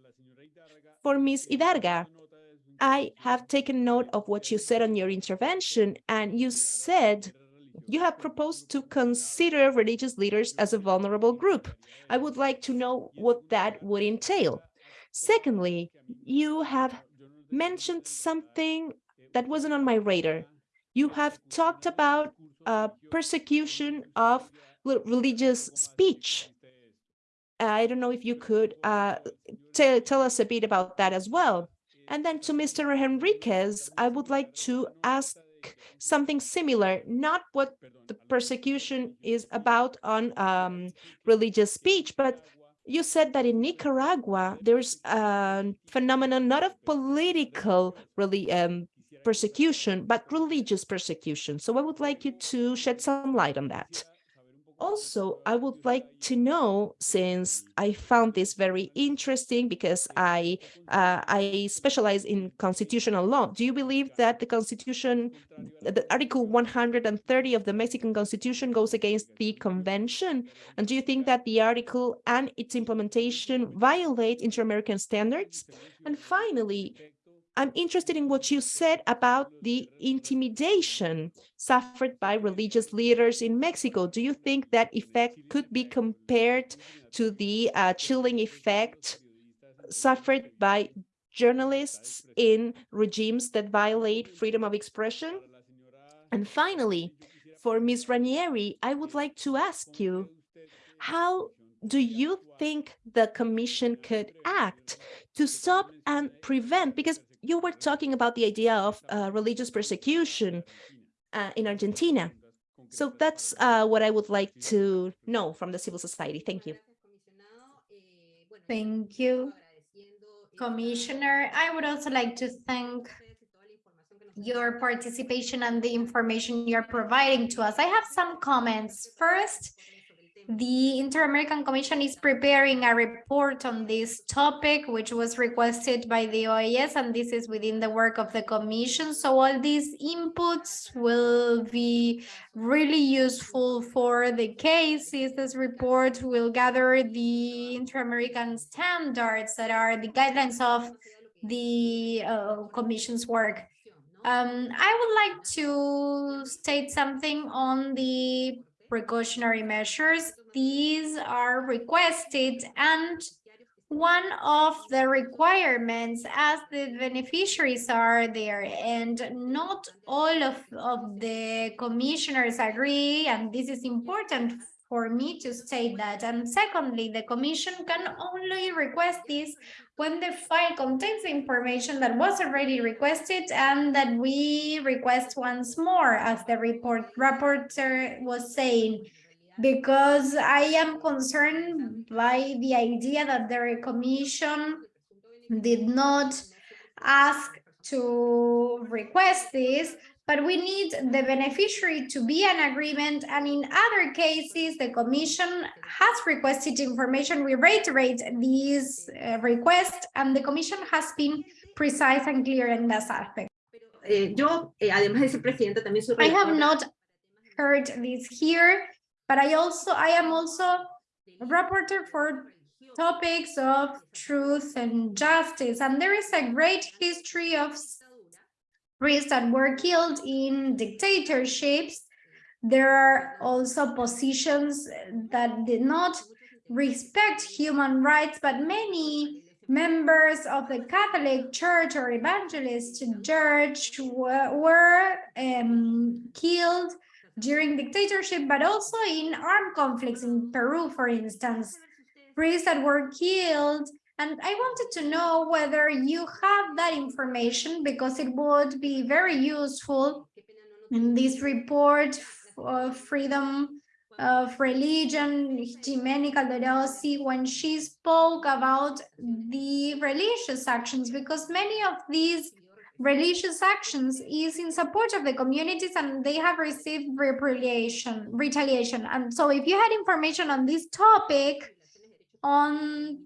For Ms. Idárraga, I have taken note of what you said on your intervention and you said you have proposed to consider religious leaders as a vulnerable group. I would like to know what that would entail. Secondly, you have mentioned something that wasn't on my radar. You have talked about uh, persecution of religious speech. I don't know if you could uh, tell us a bit about that as well. And then to Mr. Henríquez, I would like to ask something similar, not what the persecution is about on um, religious speech, but you said that in Nicaragua, there's a phenomenon not of political really um, persecution, but religious persecution. So I would like you to shed some light on that. Also, I would like to know, since I found this very interesting because I uh, I specialize in constitutional law, do you believe that the Constitution, the Article 130 of the Mexican Constitution goes against the convention? And do you think that the article and its implementation violate inter-American standards? And finally, I'm interested in what you said about the intimidation suffered by religious leaders in Mexico. Do you think that effect could be compared to the uh, chilling effect suffered by journalists in regimes that violate freedom of expression? And finally, for Ms. Ranieri, I would like to ask you, how do you think the commission could act to stop and prevent, because you were talking about the idea of uh, religious persecution uh, in Argentina. So that's uh, what I would like to know from the civil society. Thank you. Thank you, Commissioner. I would also like to thank your participation and the information you're providing to us. I have some comments. First, The Inter-American Commission is preparing a report on this topic, which was requested by the OAS, and this is within the work of the Commission. So all these inputs will be really useful for the cases. This report will gather the Inter-American standards that are the guidelines of the uh, Commission's work. Um, I would like to state something on the precautionary measures. These are requested and one of the requirements as the beneficiaries are there and not all of, of the commissioners agree and this is important for me to state that. And secondly the commission can only request this when the file contains the information that was already requested and that we request once more, as the report rapporteur was saying, because I am concerned by the idea that the commission did not ask to request this, but we need the beneficiary to be an agreement. And in other cases, the commission has requested information. We reiterate these uh, requests and the commission has been precise and clear in this aspect. Eh, yo, eh, además de ser presidenta, también soy I have not heard this here, but I also, I am also a rapporteur for topics of truth and justice. And there is a great history of priests that were killed in dictatorships. There are also positions that did not respect human rights, but many members of the Catholic Church or Evangelist Church were, were um, killed during dictatorship, but also in armed conflicts in Peru, for instance. Priests that were killed and I wanted to know whether you have that information because it would be very useful in this report of freedom of religion, Ximena Calderosi, when she spoke about the religious actions, because many of these religious actions is in support of the communities and they have received retaliation retaliation. And so if you had information on this topic on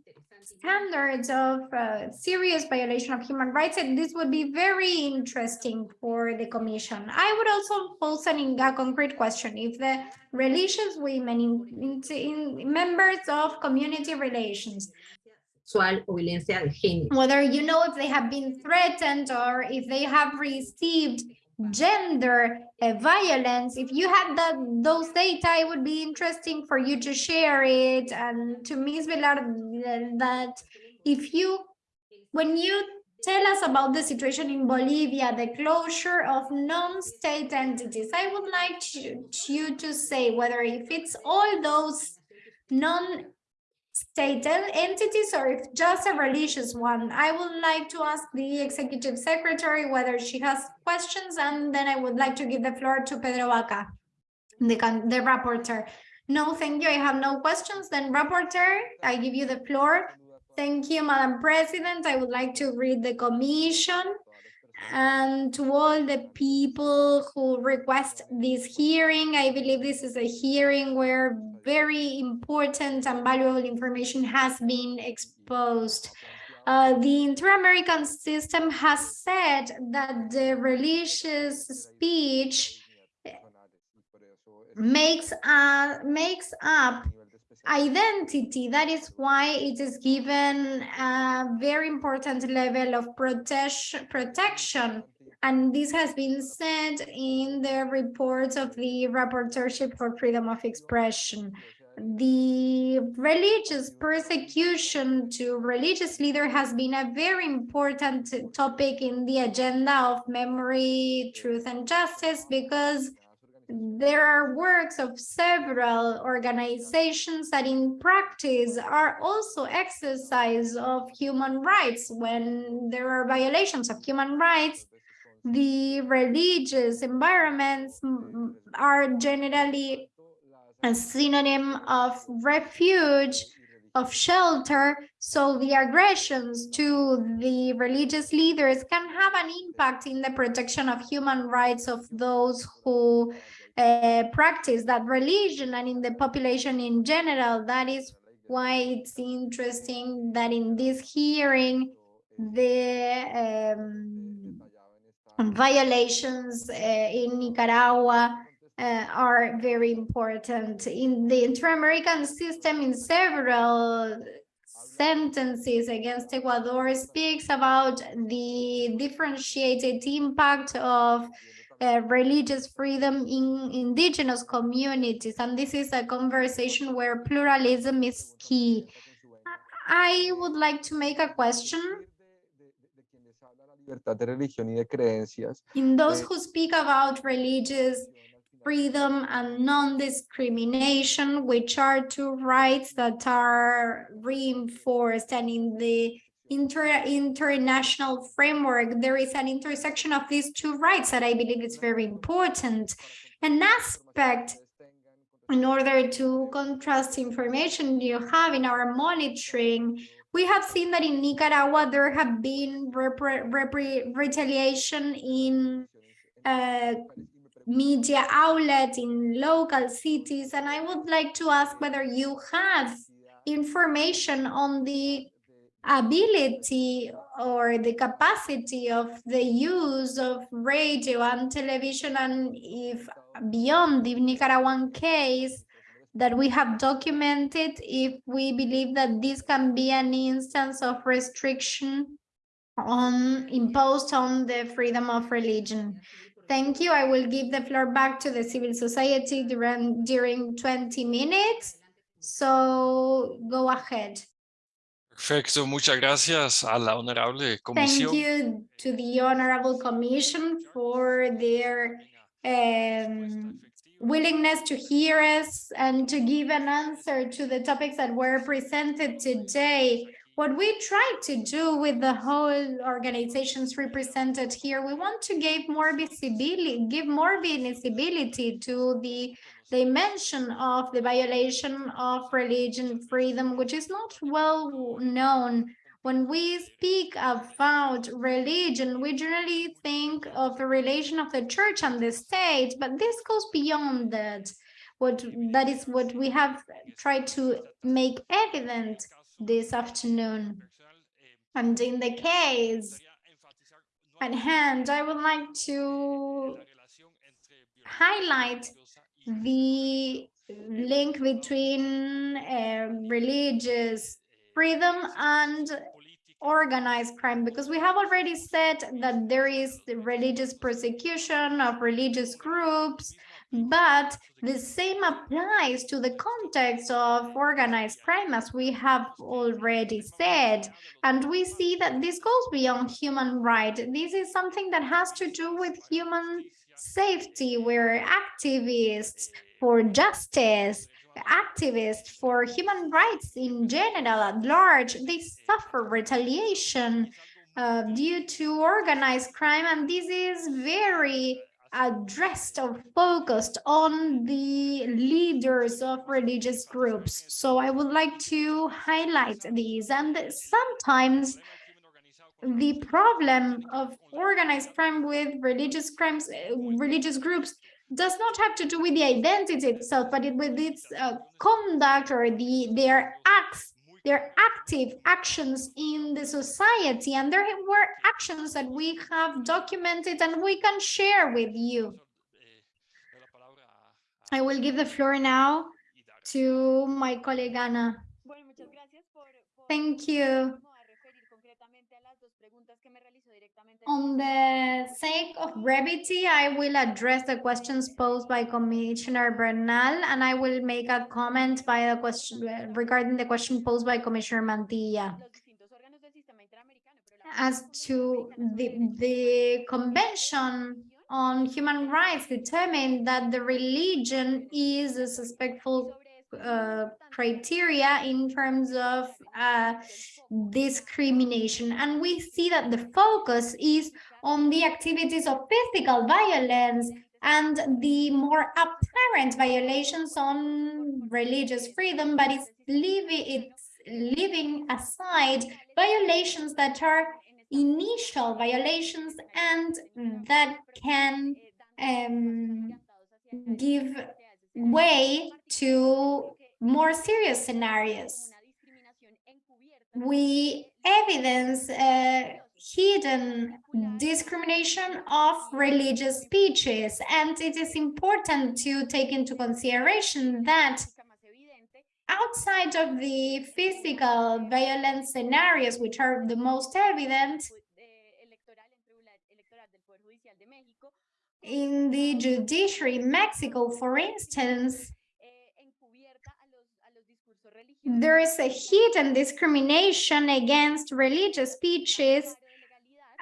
standards of uh, serious violation of human rights, and this would be very interesting for the commission. I would also pose an, a concrete question. If the religious women in, in, in members of community relations, sexual o violencia de género. whether you know if they have been threatened or if they have received gender uh, violence if you had that those data it would be interesting for you to share it and to Ms. Velar that if you when you tell us about the situation in Bolivia the closure of non-state entities I would like to, you to say whether if it's all those non state entities or if just a religious one. I would like to ask the executive secretary whether she has questions and then I would like to give the floor to Pedro Vaca, the, the rapporteur. No, thank you. I have no questions. Then rapporteur, I give you the floor. Thank you, Madam President. I would like to read the commission and to all the people who request this hearing. I believe this is a hearing where very important and valuable information has been exposed. Uh, the Inter-American system has said that the religious speech makes, uh, makes up identity. That is why it is given a very important level of protection. protection. And this has been said in the reports of the Rapporteurship for Freedom of Expression. The religious persecution to religious leader has been a very important topic in the agenda of memory, truth, and justice because there are works of several organizations that in practice are also exercise of human rights. When there are violations of human rights the religious environments are generally a synonym of refuge of shelter. So the aggressions to the religious leaders can have an impact in the protection of human rights of those who practice that religion and in the population in general. That is why it's interesting that in this hearing, the um, violations uh, in Nicaragua uh, are very important. In the inter-American system, in several sentences against Ecuador speaks about the differentiated impact of uh, religious freedom in indigenous communities. And this is a conversation where pluralism is key. I would like to make a question in those who speak about religious freedom and non-discrimination, which are two rights that are reinforced and in the inter international framework, there is an intersection of these two rights that I believe is very important. An aspect in order to contrast information you have in our monitoring, we have seen that in Nicaragua, there have been retaliation in uh, media outlet in local cities. And I would like to ask whether you have information on the ability or the capacity of the use of radio and television and if beyond the Nicaraguan case that we have documented, if we believe that this can be an instance of restriction on imposed on the freedom of religion. Thank you. I will give the floor back to the civil society during, during 20 minutes. So go ahead. Perfecto, muchas gracias a la honorable Thank comisión. you to the Honorable Commission for their um, willingness to hear us and to give an answer to the topics that were presented today. What we try to do with the whole organizations represented here, we want to give more visibility, give more visibility to the dimension of the violation of religion freedom, which is not well known. When we speak about religion, we generally think of the relation of the church and the state, but this goes beyond that. What that is what we have tried to make evident this afternoon. And in the case at hand, I would like to highlight the link between uh, religious freedom and organized crime because we have already said that there is the religious persecution of religious groups but the same applies to the context of organized crime as we have already said. And we see that this goes beyond human right. This is something that has to do with human safety where activists for justice activists for human rights in general at large. They suffer retaliation uh, due to organized crime and this is very addressed or focused on the leaders of religious groups. So i would like to highlight these and sometimes the problem of organized crime with religious crimes uh, religious groups does not have to do with the identity itself, but it, with its uh, conduct or the their acts, their active actions in the society. And there were actions that we have documented and we can share with you. I will give the floor now to my colleague Ana. Thank you. On the sake of brevity, I will address the questions posed by Commissioner Bernal, and I will make a comment by a question regarding the question posed by Commissioner Mantilla. As to the, the Convention on Human Rights determined that the religion is a suspectful uh, criteria in terms of uh, discrimination. And we see that the focus is on the activities of physical violence and the more apparent violations on religious freedom, but it's leaving, it's leaving aside violations that are initial violations and that can um, give way to more serious scenarios. We evidence uh, hidden discrimination of religious speeches, and it is important to take into consideration that outside of the physical violence scenarios, which are the most evident, in the judiciary in Mexico, for instance, there is a hidden discrimination against religious speeches,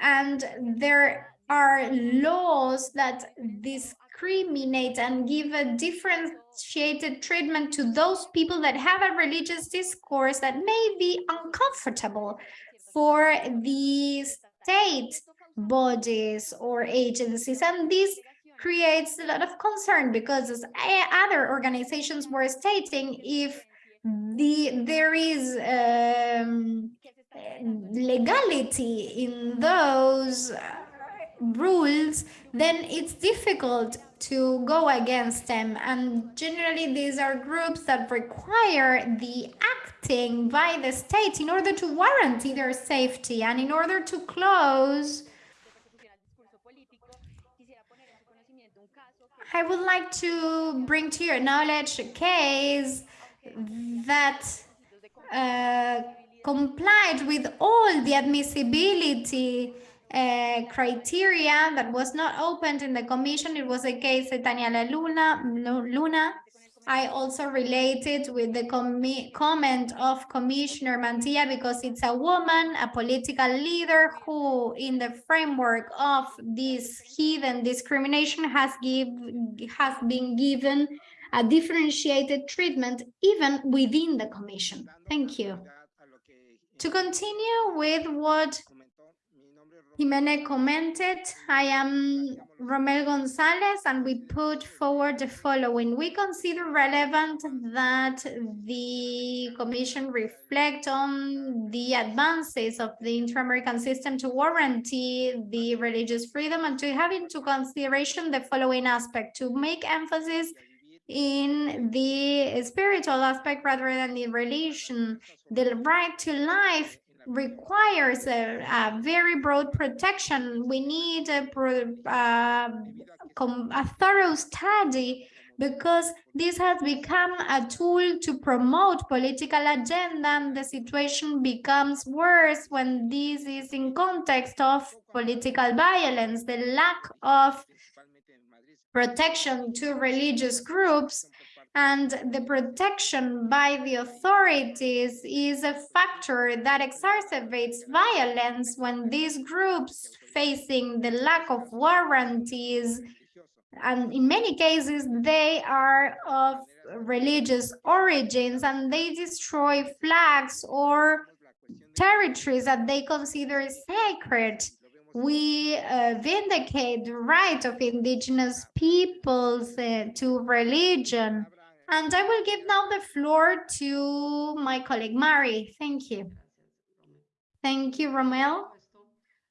and there are laws that discriminate and give a differentiated treatment to those people that have a religious discourse that may be uncomfortable for the state bodies or agencies. And this creates a lot of concern because as other organizations were stating, if the there is um, legality in those uh, rules, then it's difficult to go against them. And generally, these are groups that require the acting by the state in order to guarantee their safety and in order to close I would like to bring to your knowledge a case that uh, complied with all the admissibility uh, criteria that was not opened in the commission. It was a case of Daniela Luna, Luna I also related with the com comment of Commissioner Mantilla because it's a woman, a political leader who, in the framework of this hidden discrimination, has give has been given a differentiated treatment even within the commission. Thank you. To continue with what Ximena commented, I am Romel Gonzalez, and we put forward the following. We consider relevant that the Commission reflect on the advances of the inter-American system to warranty the religious freedom and to have into consideration the following aspect, to make emphasis in the spiritual aspect rather than the religion, the right to life requires a, a, very broad protection. We need a, uh, a thorough study because this has become a tool to promote political agenda and the situation becomes worse when this is in context of political violence, the lack of protection to religious groups and the protection by the authorities is a factor that exacerbates violence when these groups facing the lack of warranties and in many cases they are of religious origins and they destroy flags or territories that they consider sacred we uh, vindicate the right of indigenous peoples uh, to religion and I will give now the floor to my colleague Mari. Thank you. Thank you, Romel.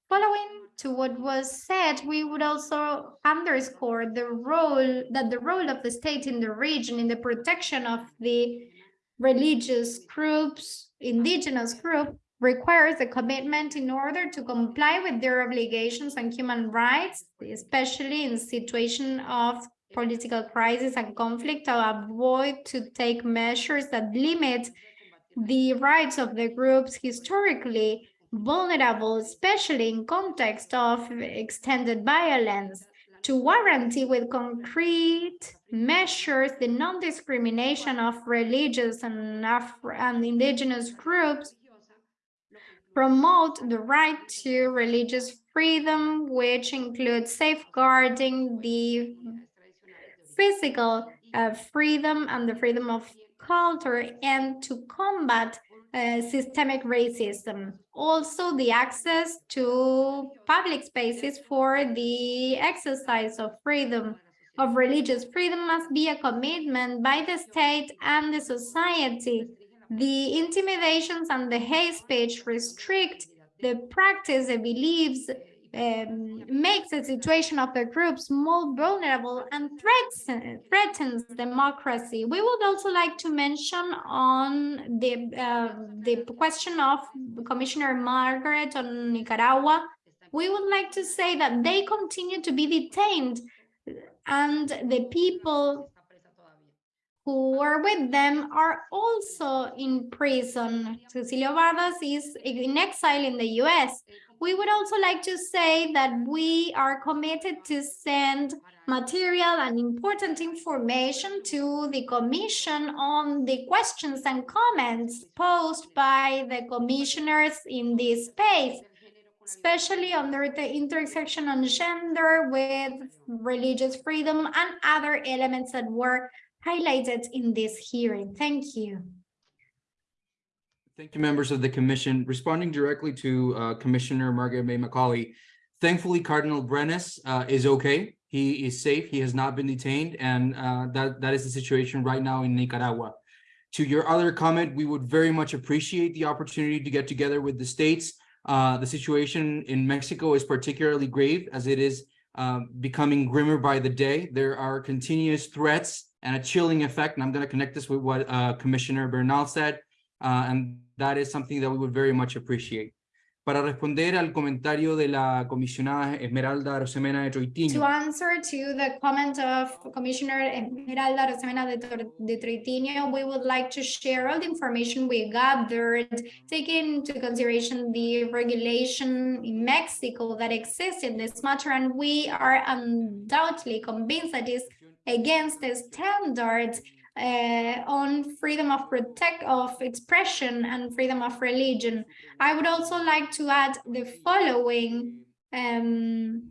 Following to what was said, we would also underscore the role that the role of the state in the region in the protection of the religious groups, indigenous group, requires a commitment in order to comply with their obligations on human rights, especially in situation of political crisis and conflict to avoid to take measures that limit the rights of the groups historically vulnerable, especially in context of extended violence, to warranty with concrete measures the non-discrimination of religious and, Afro and indigenous groups, promote the right to religious freedom, which includes safeguarding the physical uh, freedom and the freedom of culture and to combat uh, systemic racism. Also, the access to public spaces for the exercise of freedom of religious freedom must be a commitment by the state and the society. The intimidations and the hate speech restrict the practice of beliefs um, makes the situation of the groups more vulnerable and threats, threatens democracy. We would also like to mention on the, uh, the question of Commissioner Margaret on Nicaragua. We would like to say that they continue to be detained and the people who are with them are also in prison. Cecilio Vargas is in exile in the US. We would also like to say that we are committed to send material and important information to the Commission on the questions and comments posed by the commissioners in this space, especially under the intersection on gender with religious freedom and other elements that were highlighted in this hearing. Thank you. Thank you, members of the commission. Responding directly to uh, Commissioner Margaret May Macaulay, thankfully Cardinal Brenes uh, is okay. He is safe. He has not been detained, and uh, that that is the situation right now in Nicaragua. To your other comment, we would very much appreciate the opportunity to get together with the states. Uh, the situation in Mexico is particularly grave as it is uh, becoming grimmer by the day. There are continuous threats and a chilling effect, and I'm going to connect this with what uh, Commissioner Bernal said. Uh, and that is something that we would very much appreciate. Para responder al comentario de la comisionada Esmeralda Arosemena de To answer to the comment of Commissioner Esmeralda Arosemena de, de Troitiño, we would like to share all the information we gathered, taking into consideration the regulation in Mexico that exists in this matter, and we are undoubtedly convinced that is against the standards uh, on freedom of protect of expression and freedom of religion. I would also like to add the following. Um,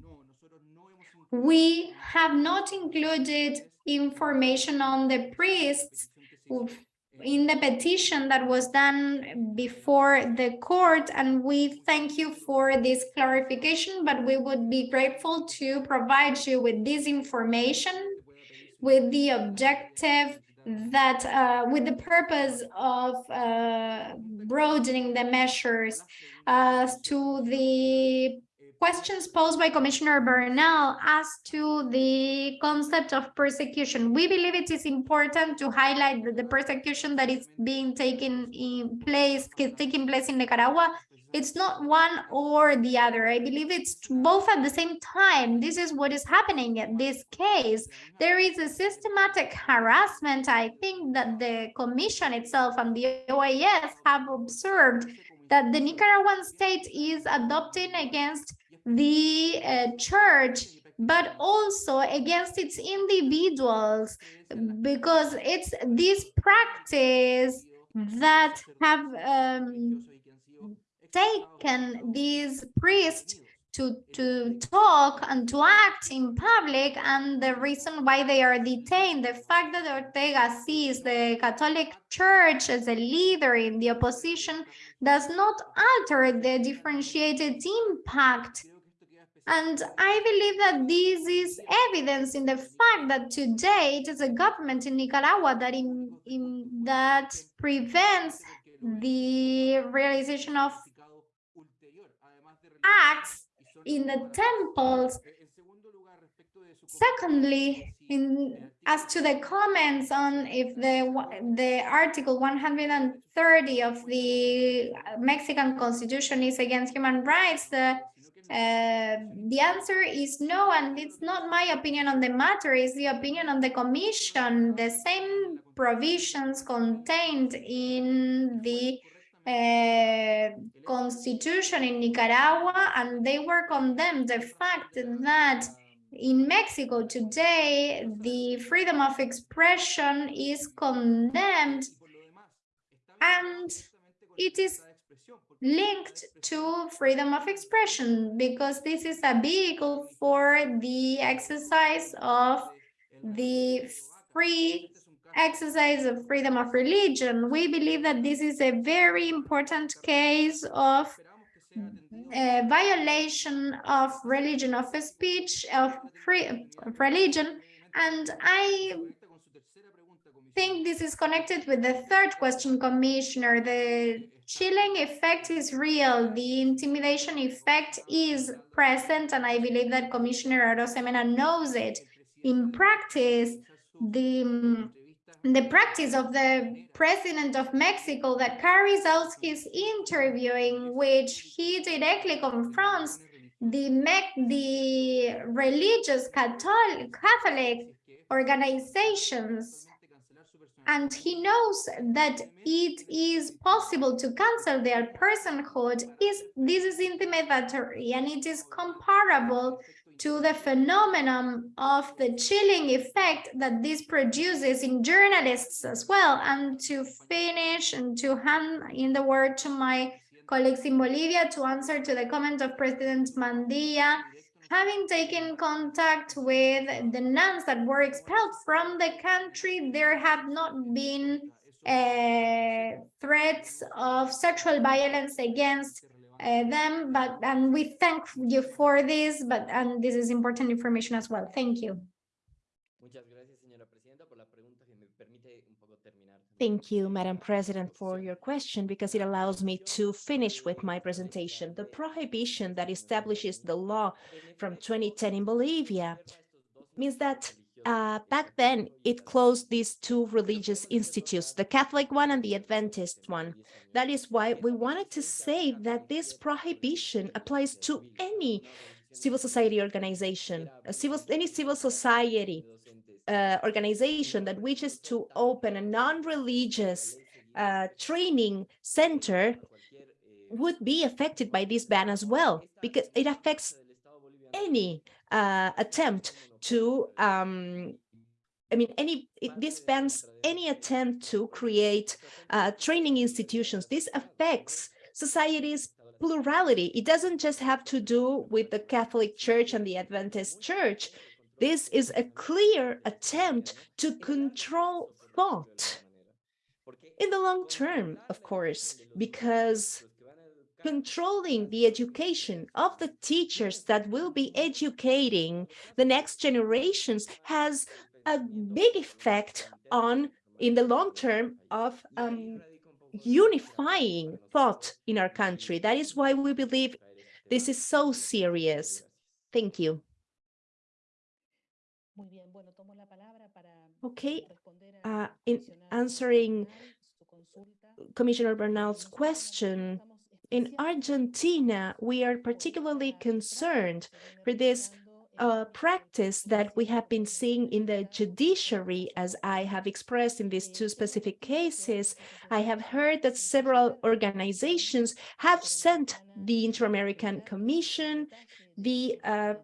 we have not included information on the priests in the petition that was done before the court, and we thank you for this clarification, but we would be grateful to provide you with this information with the objective that uh, with the purpose of uh, broadening the measures as to the questions posed by Commissioner Bernal as to the concept of persecution. We believe it is important to highlight that the persecution that is being taken in place, is taking place in Nicaragua it's not one or the other. I believe it's both at the same time. This is what is happening in this case. There is a systematic harassment. I think that the commission itself and the OAS have observed that the Nicaraguan state is adopting against the uh, church but also against its individuals because it's this practice that have um, taken these priests to to talk and to act in public and the reason why they are detained the fact that ortega sees the catholic church as a leader in the opposition does not alter the differentiated impact. And I believe that this is evidence in the fact that today it is a government in Nicaragua that in, in that prevents the realization of acts in the temples. Secondly, in as to the comments on if the the article 130 of the Mexican constitution is against human rights, the uh, the answer is no, and it's not my opinion on the matter, it's the opinion on the commission. The same provisions contained in the uh, constitution in Nicaragua, and they were condemned. The fact that in Mexico today, the freedom of expression is condemned, and it is linked to freedom of expression because this is a vehicle for the exercise of the free exercise of freedom of religion. We believe that this is a very important case of a violation of religion of speech of free of religion and I think this is connected with the third question, Commissioner. The chilling effect is real. The intimidation effect is present, and I believe that Commissioner Arosemena knows it. In practice, the the practice of the president of Mexico that carries out his interviewing, which he directly confronts the the religious Catholic, Catholic organizations. And he knows that it is possible to cancel their personhood. Is this is intimidatory and it is comparable to the phenomenon of the chilling effect that this produces in journalists as well. And to finish and to hand in the word to my colleagues in Bolivia to answer to the comment of President Mantilla having taken contact with the nuns that were expelled from the country, there have not been uh, threats of sexual violence against uh, them, but and we thank you for this, but and this is important information as well. Thank you. Thank you, Madam President, for your question, because it allows me to finish with my presentation. The prohibition that establishes the law from 2010 in Bolivia means that uh, back then it closed these two religious institutes, the Catholic one and the Adventist one. That is why we wanted to say that this prohibition applies to any civil society organization, civil, any civil society uh, organization that wishes to open a non-religious uh, training center would be affected by this ban as well, because it affects any uh, attempt to, um, I mean, any it, this bans any attempt to create uh, training institutions. This affects society's plurality. It doesn't just have to do with the Catholic Church and the Adventist Church. This is a clear attempt to control thought in the long term, of course, because controlling the education of the teachers that will be educating the next generations has a big effect on, in the long term, of um, unifying thought in our country. That is why we believe this is so serious. Thank you. Okay, uh, in answering Commissioner Bernal's question, in Argentina, we are particularly concerned for this uh, practice that we have been seeing in the judiciary, as I have expressed in these two specific cases. I have heard that several organizations have sent the Inter-American Commission the uh,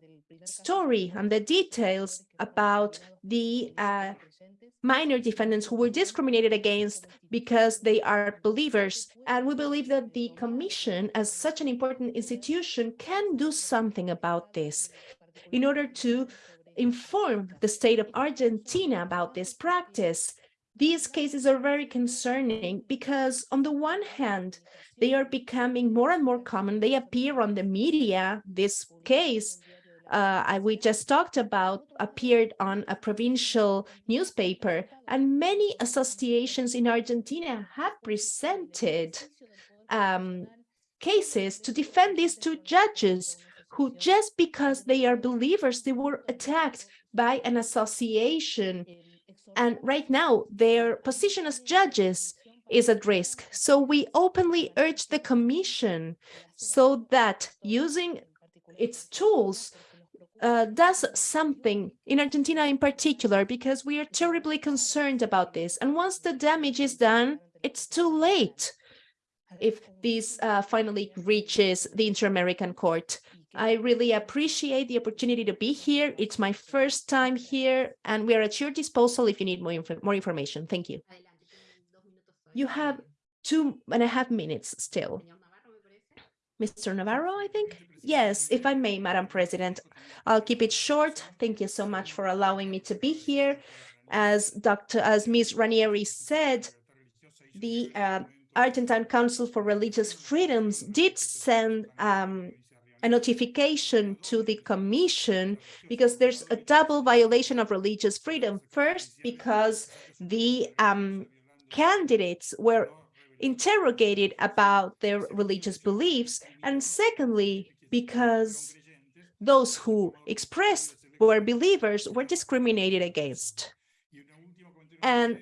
story and the details about the uh, minor defendants who were discriminated against because they are believers. And we believe that the commission, as such an important institution, can do something about this in order to inform the state of Argentina about this practice. These cases are very concerning because on the one hand, they are becoming more and more common. They appear on the media, this case, uh, we just talked about appeared on a provincial newspaper, and many associations in Argentina have presented um, cases to defend these two judges who just because they are believers, they were attacked by an association. And right now, their position as judges is at risk. So we openly urge the commission so that using its tools uh, does something in Argentina in particular, because we are terribly concerned about this. And once the damage is done, it's too late if this uh, finally reaches the Inter-American Court. I really appreciate the opportunity to be here. It's my first time here, and we are at your disposal if you need more, inf more information. Thank you. You have two and a half minutes still. Mr. Navarro, I think? Yes, if I may, Madam President, I'll keep it short. Thank you so much for allowing me to be here. As Dr. as Ms. Ranieri said, the uh, Argentine Council for Religious Freedoms did send um, a notification to the commission because there's a double violation of religious freedom. First, because the um, candidates were interrogated about their religious beliefs. And secondly, because those who expressed were believers were discriminated against. And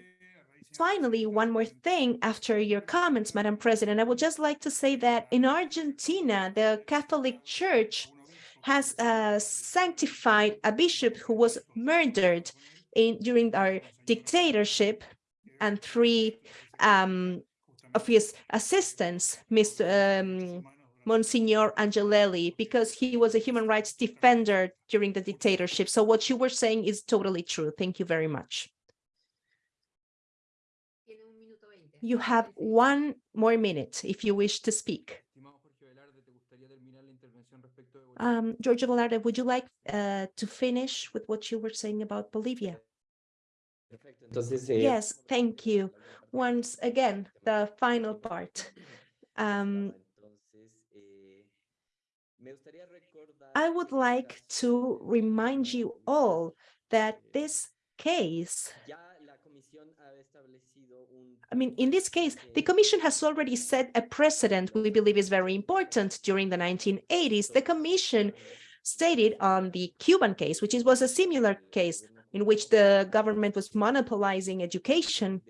finally, one more thing after your comments, Madam President, I would just like to say that in Argentina, the Catholic Church has uh, sanctified a bishop who was murdered in during our dictatorship and three um, of his assistants, Mr. Um, Monsignor Angelelli, because he was a human rights defender during the dictatorship. So what you were saying is totally true. Thank you very much. You have one more minute if you wish to speak. Um, Giorgio Velarde, would you like uh, to finish with what you were saying about Bolivia? Yes, thank you. Once again, the final part. Um, I would like to remind you all that this case, I mean, in this case, the Commission has already set a precedent we believe is very important. During the 1980s, the Commission stated on the Cuban case, which was a similar case in which the government was monopolizing education.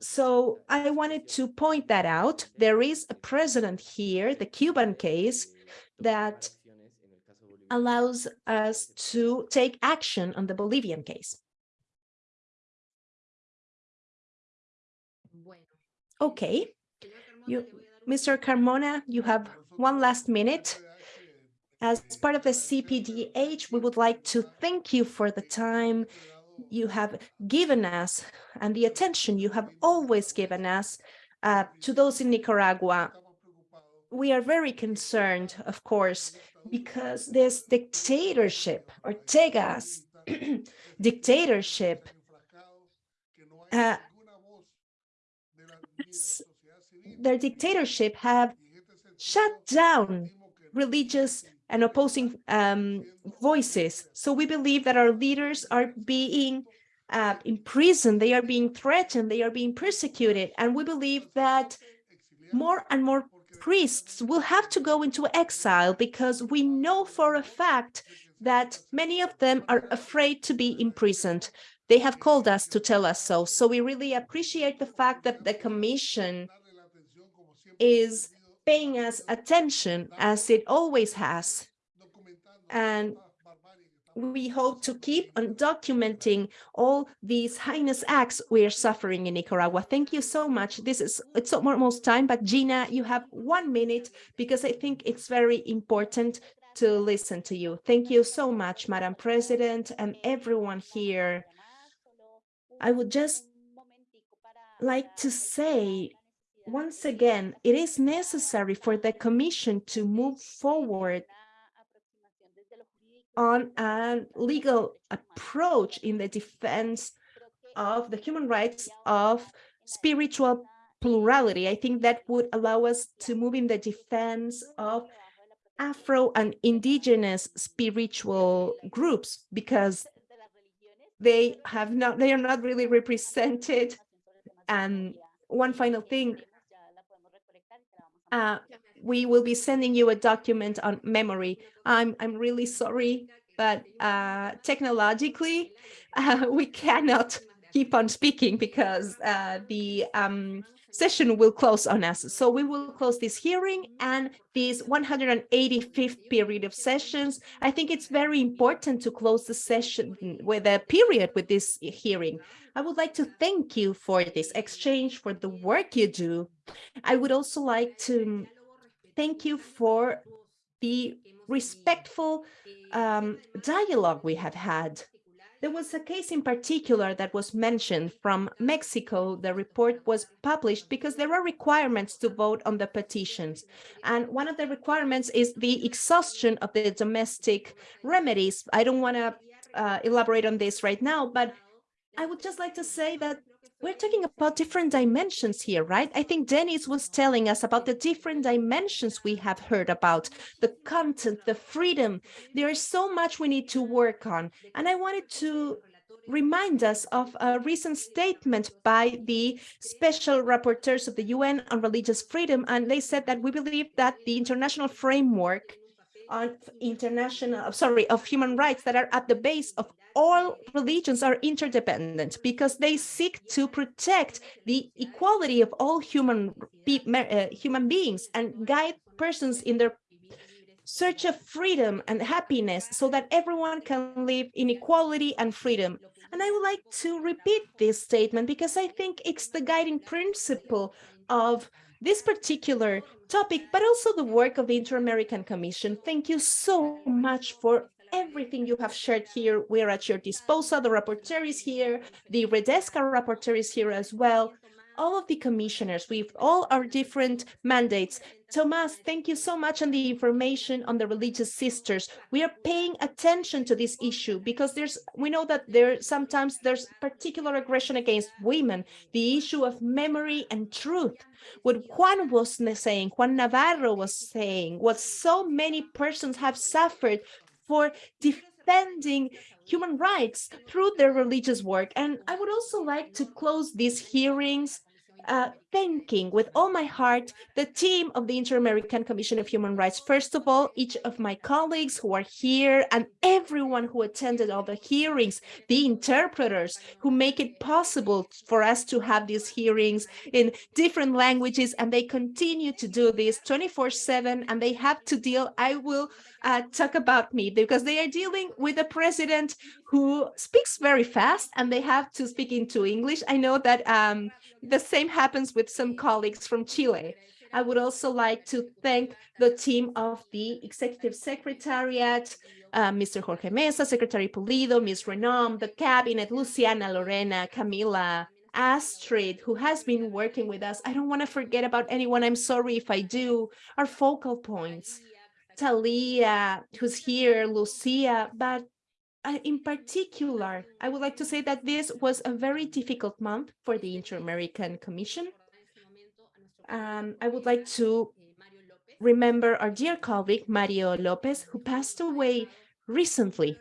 So I wanted to point that out. There is a precedent here, the Cuban case, that allows us to take action on the Bolivian case. Okay, you, Mr. Carmona, you have one last minute. As part of the CPDH, we would like to thank you for the time you have given us and the attention you have always given us uh, to those in Nicaragua. We are very concerned, of course, because this dictatorship, Ortega's dictatorship, uh, their dictatorship have shut down religious and opposing um, voices. So we believe that our leaders are being uh, imprisoned, they are being threatened, they are being persecuted. And we believe that more and more priests will have to go into exile because we know for a fact that many of them are afraid to be imprisoned. They have called us to tell us so. So we really appreciate the fact that the Commission is paying us attention as it always has. And we hope to keep on documenting all these heinous acts we are suffering in Nicaragua. Thank you so much. This is it's almost time, but Gina, you have one minute because I think it's very important to listen to you. Thank you so much, Madam President, and everyone here. I would just like to say once again, it is necessary for the Commission to move forward on a legal approach in the defense of the human rights of spiritual plurality. I think that would allow us to move in the defense of Afro and indigenous spiritual groups because they have not, they are not really represented. And one final thing, uh, we will be sending you a document on memory. I'm, I'm really sorry, but uh, technologically, uh, we cannot keep on speaking because uh, the um, session will close on us. So we will close this hearing and this 185th period of sessions. I think it's very important to close the session with a period with this hearing. I would like to thank you for this exchange, for the work you do. I would also like to thank you for the respectful um, dialogue we have had. There was a case in particular that was mentioned from Mexico. The report was published because there are requirements to vote on the petitions. And one of the requirements is the exhaustion of the domestic remedies. I don't want to uh, elaborate on this right now, but I would just like to say that we're talking about different dimensions here, right? I think Dennis was telling us about the different dimensions we have heard about, the content, the freedom. There is so much we need to work on. And I wanted to remind us of a recent statement by the special rapporteurs of the UN on religious freedom. And they said that we believe that the international framework on international, sorry, of human rights that are at the base of all religions are interdependent because they seek to protect the equality of all human, uh, human beings and guide persons in their search of freedom and happiness so that everyone can live in equality and freedom. And I would like to repeat this statement because I think it's the guiding principle of this particular topic, but also the work of the Inter-American Commission. Thank you so much for everything you have shared here. We're at your disposal. The rapporteur is here. The Redesca rapporteur is here as well. All of the commissioners with all our different mandates. Tomas, thank you so much on the information on the religious sisters. We are paying attention to this issue because there's we know that there sometimes there's particular aggression against women, the issue of memory and truth. What Juan was saying, Juan Navarro was saying, what so many persons have suffered for defending human rights through their religious work. And I would also like to close these hearings uh, thanking with all my heart the team of the Inter-American Commission of Human Rights. First of all, each of my colleagues who are here and everyone who attended all the hearings, the interpreters who make it possible for us to have these hearings in different languages and they continue to do this 24 7 and they have to deal, I will uh, talk about me because they are dealing with a president who speaks very fast and they have to speak into English. I know that um, the same happens with some colleagues from Chile. I would also like to thank the team of the Executive Secretariat, uh, Mr. Jorge Meza, Secretary Pulido, Ms. Reneaum, the Cabinet, Luciana, Lorena, Camila, Astrid, who has been working with us. I don't want to forget about anyone. I'm sorry if I do. Our focal points. Talia, who's here, Lucia, but in particular, I would like to say that this was a very difficult month for the Inter-American Commission. Um, I would like to remember our dear colleague, Mario Lopez, who passed away recently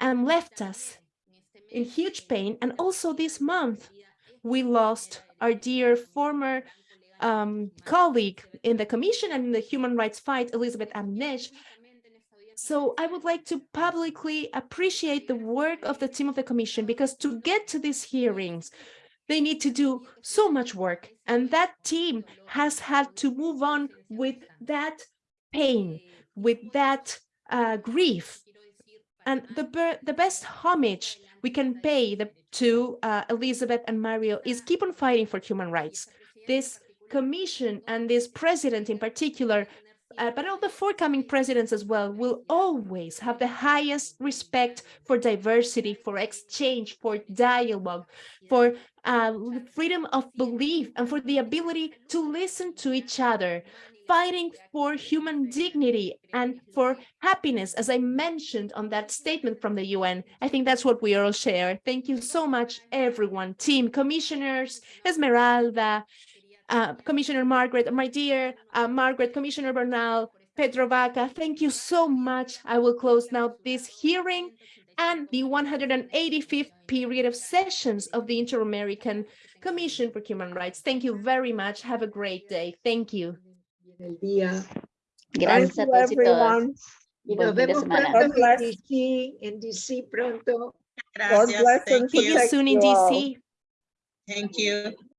and left us in huge pain. And also this month, we lost our dear former um, colleague in the Commission and in the human rights fight, Elizabeth Abi-Mershed. So I would like to publicly appreciate the work of the team of the Commission because to get to these hearings, they need to do so much work. And that team has had to move on with that pain, with that uh, grief. And the, the best homage we can pay the, to uh, Elizabeth and Mario is keep on fighting for human rights. This commission and this president in particular, uh, but all the forthcoming presidents as well, will always have the highest respect for diversity, for exchange, for dialogue, for uh, freedom of belief, and for the ability to listen to each other, fighting for human dignity and for happiness, as I mentioned on that statement from the UN. I think that's what we all share. Thank you so much, everyone, team, commissioners, Esmeralda, uh, Commissioner Margaret, my dear uh, Margaret, Commissioner Bernal, Pedro Vaca, thank you so much. I will close now this hearing and the 185th period of sessions of the Inter-American Commission for Human Rights. Thank you very much. Have a great day. Thank you. Thank you, everyone. Y nos vemos pronto God bless. en DC, en DC pronto. God bless and See you soon in. DC. Thank you.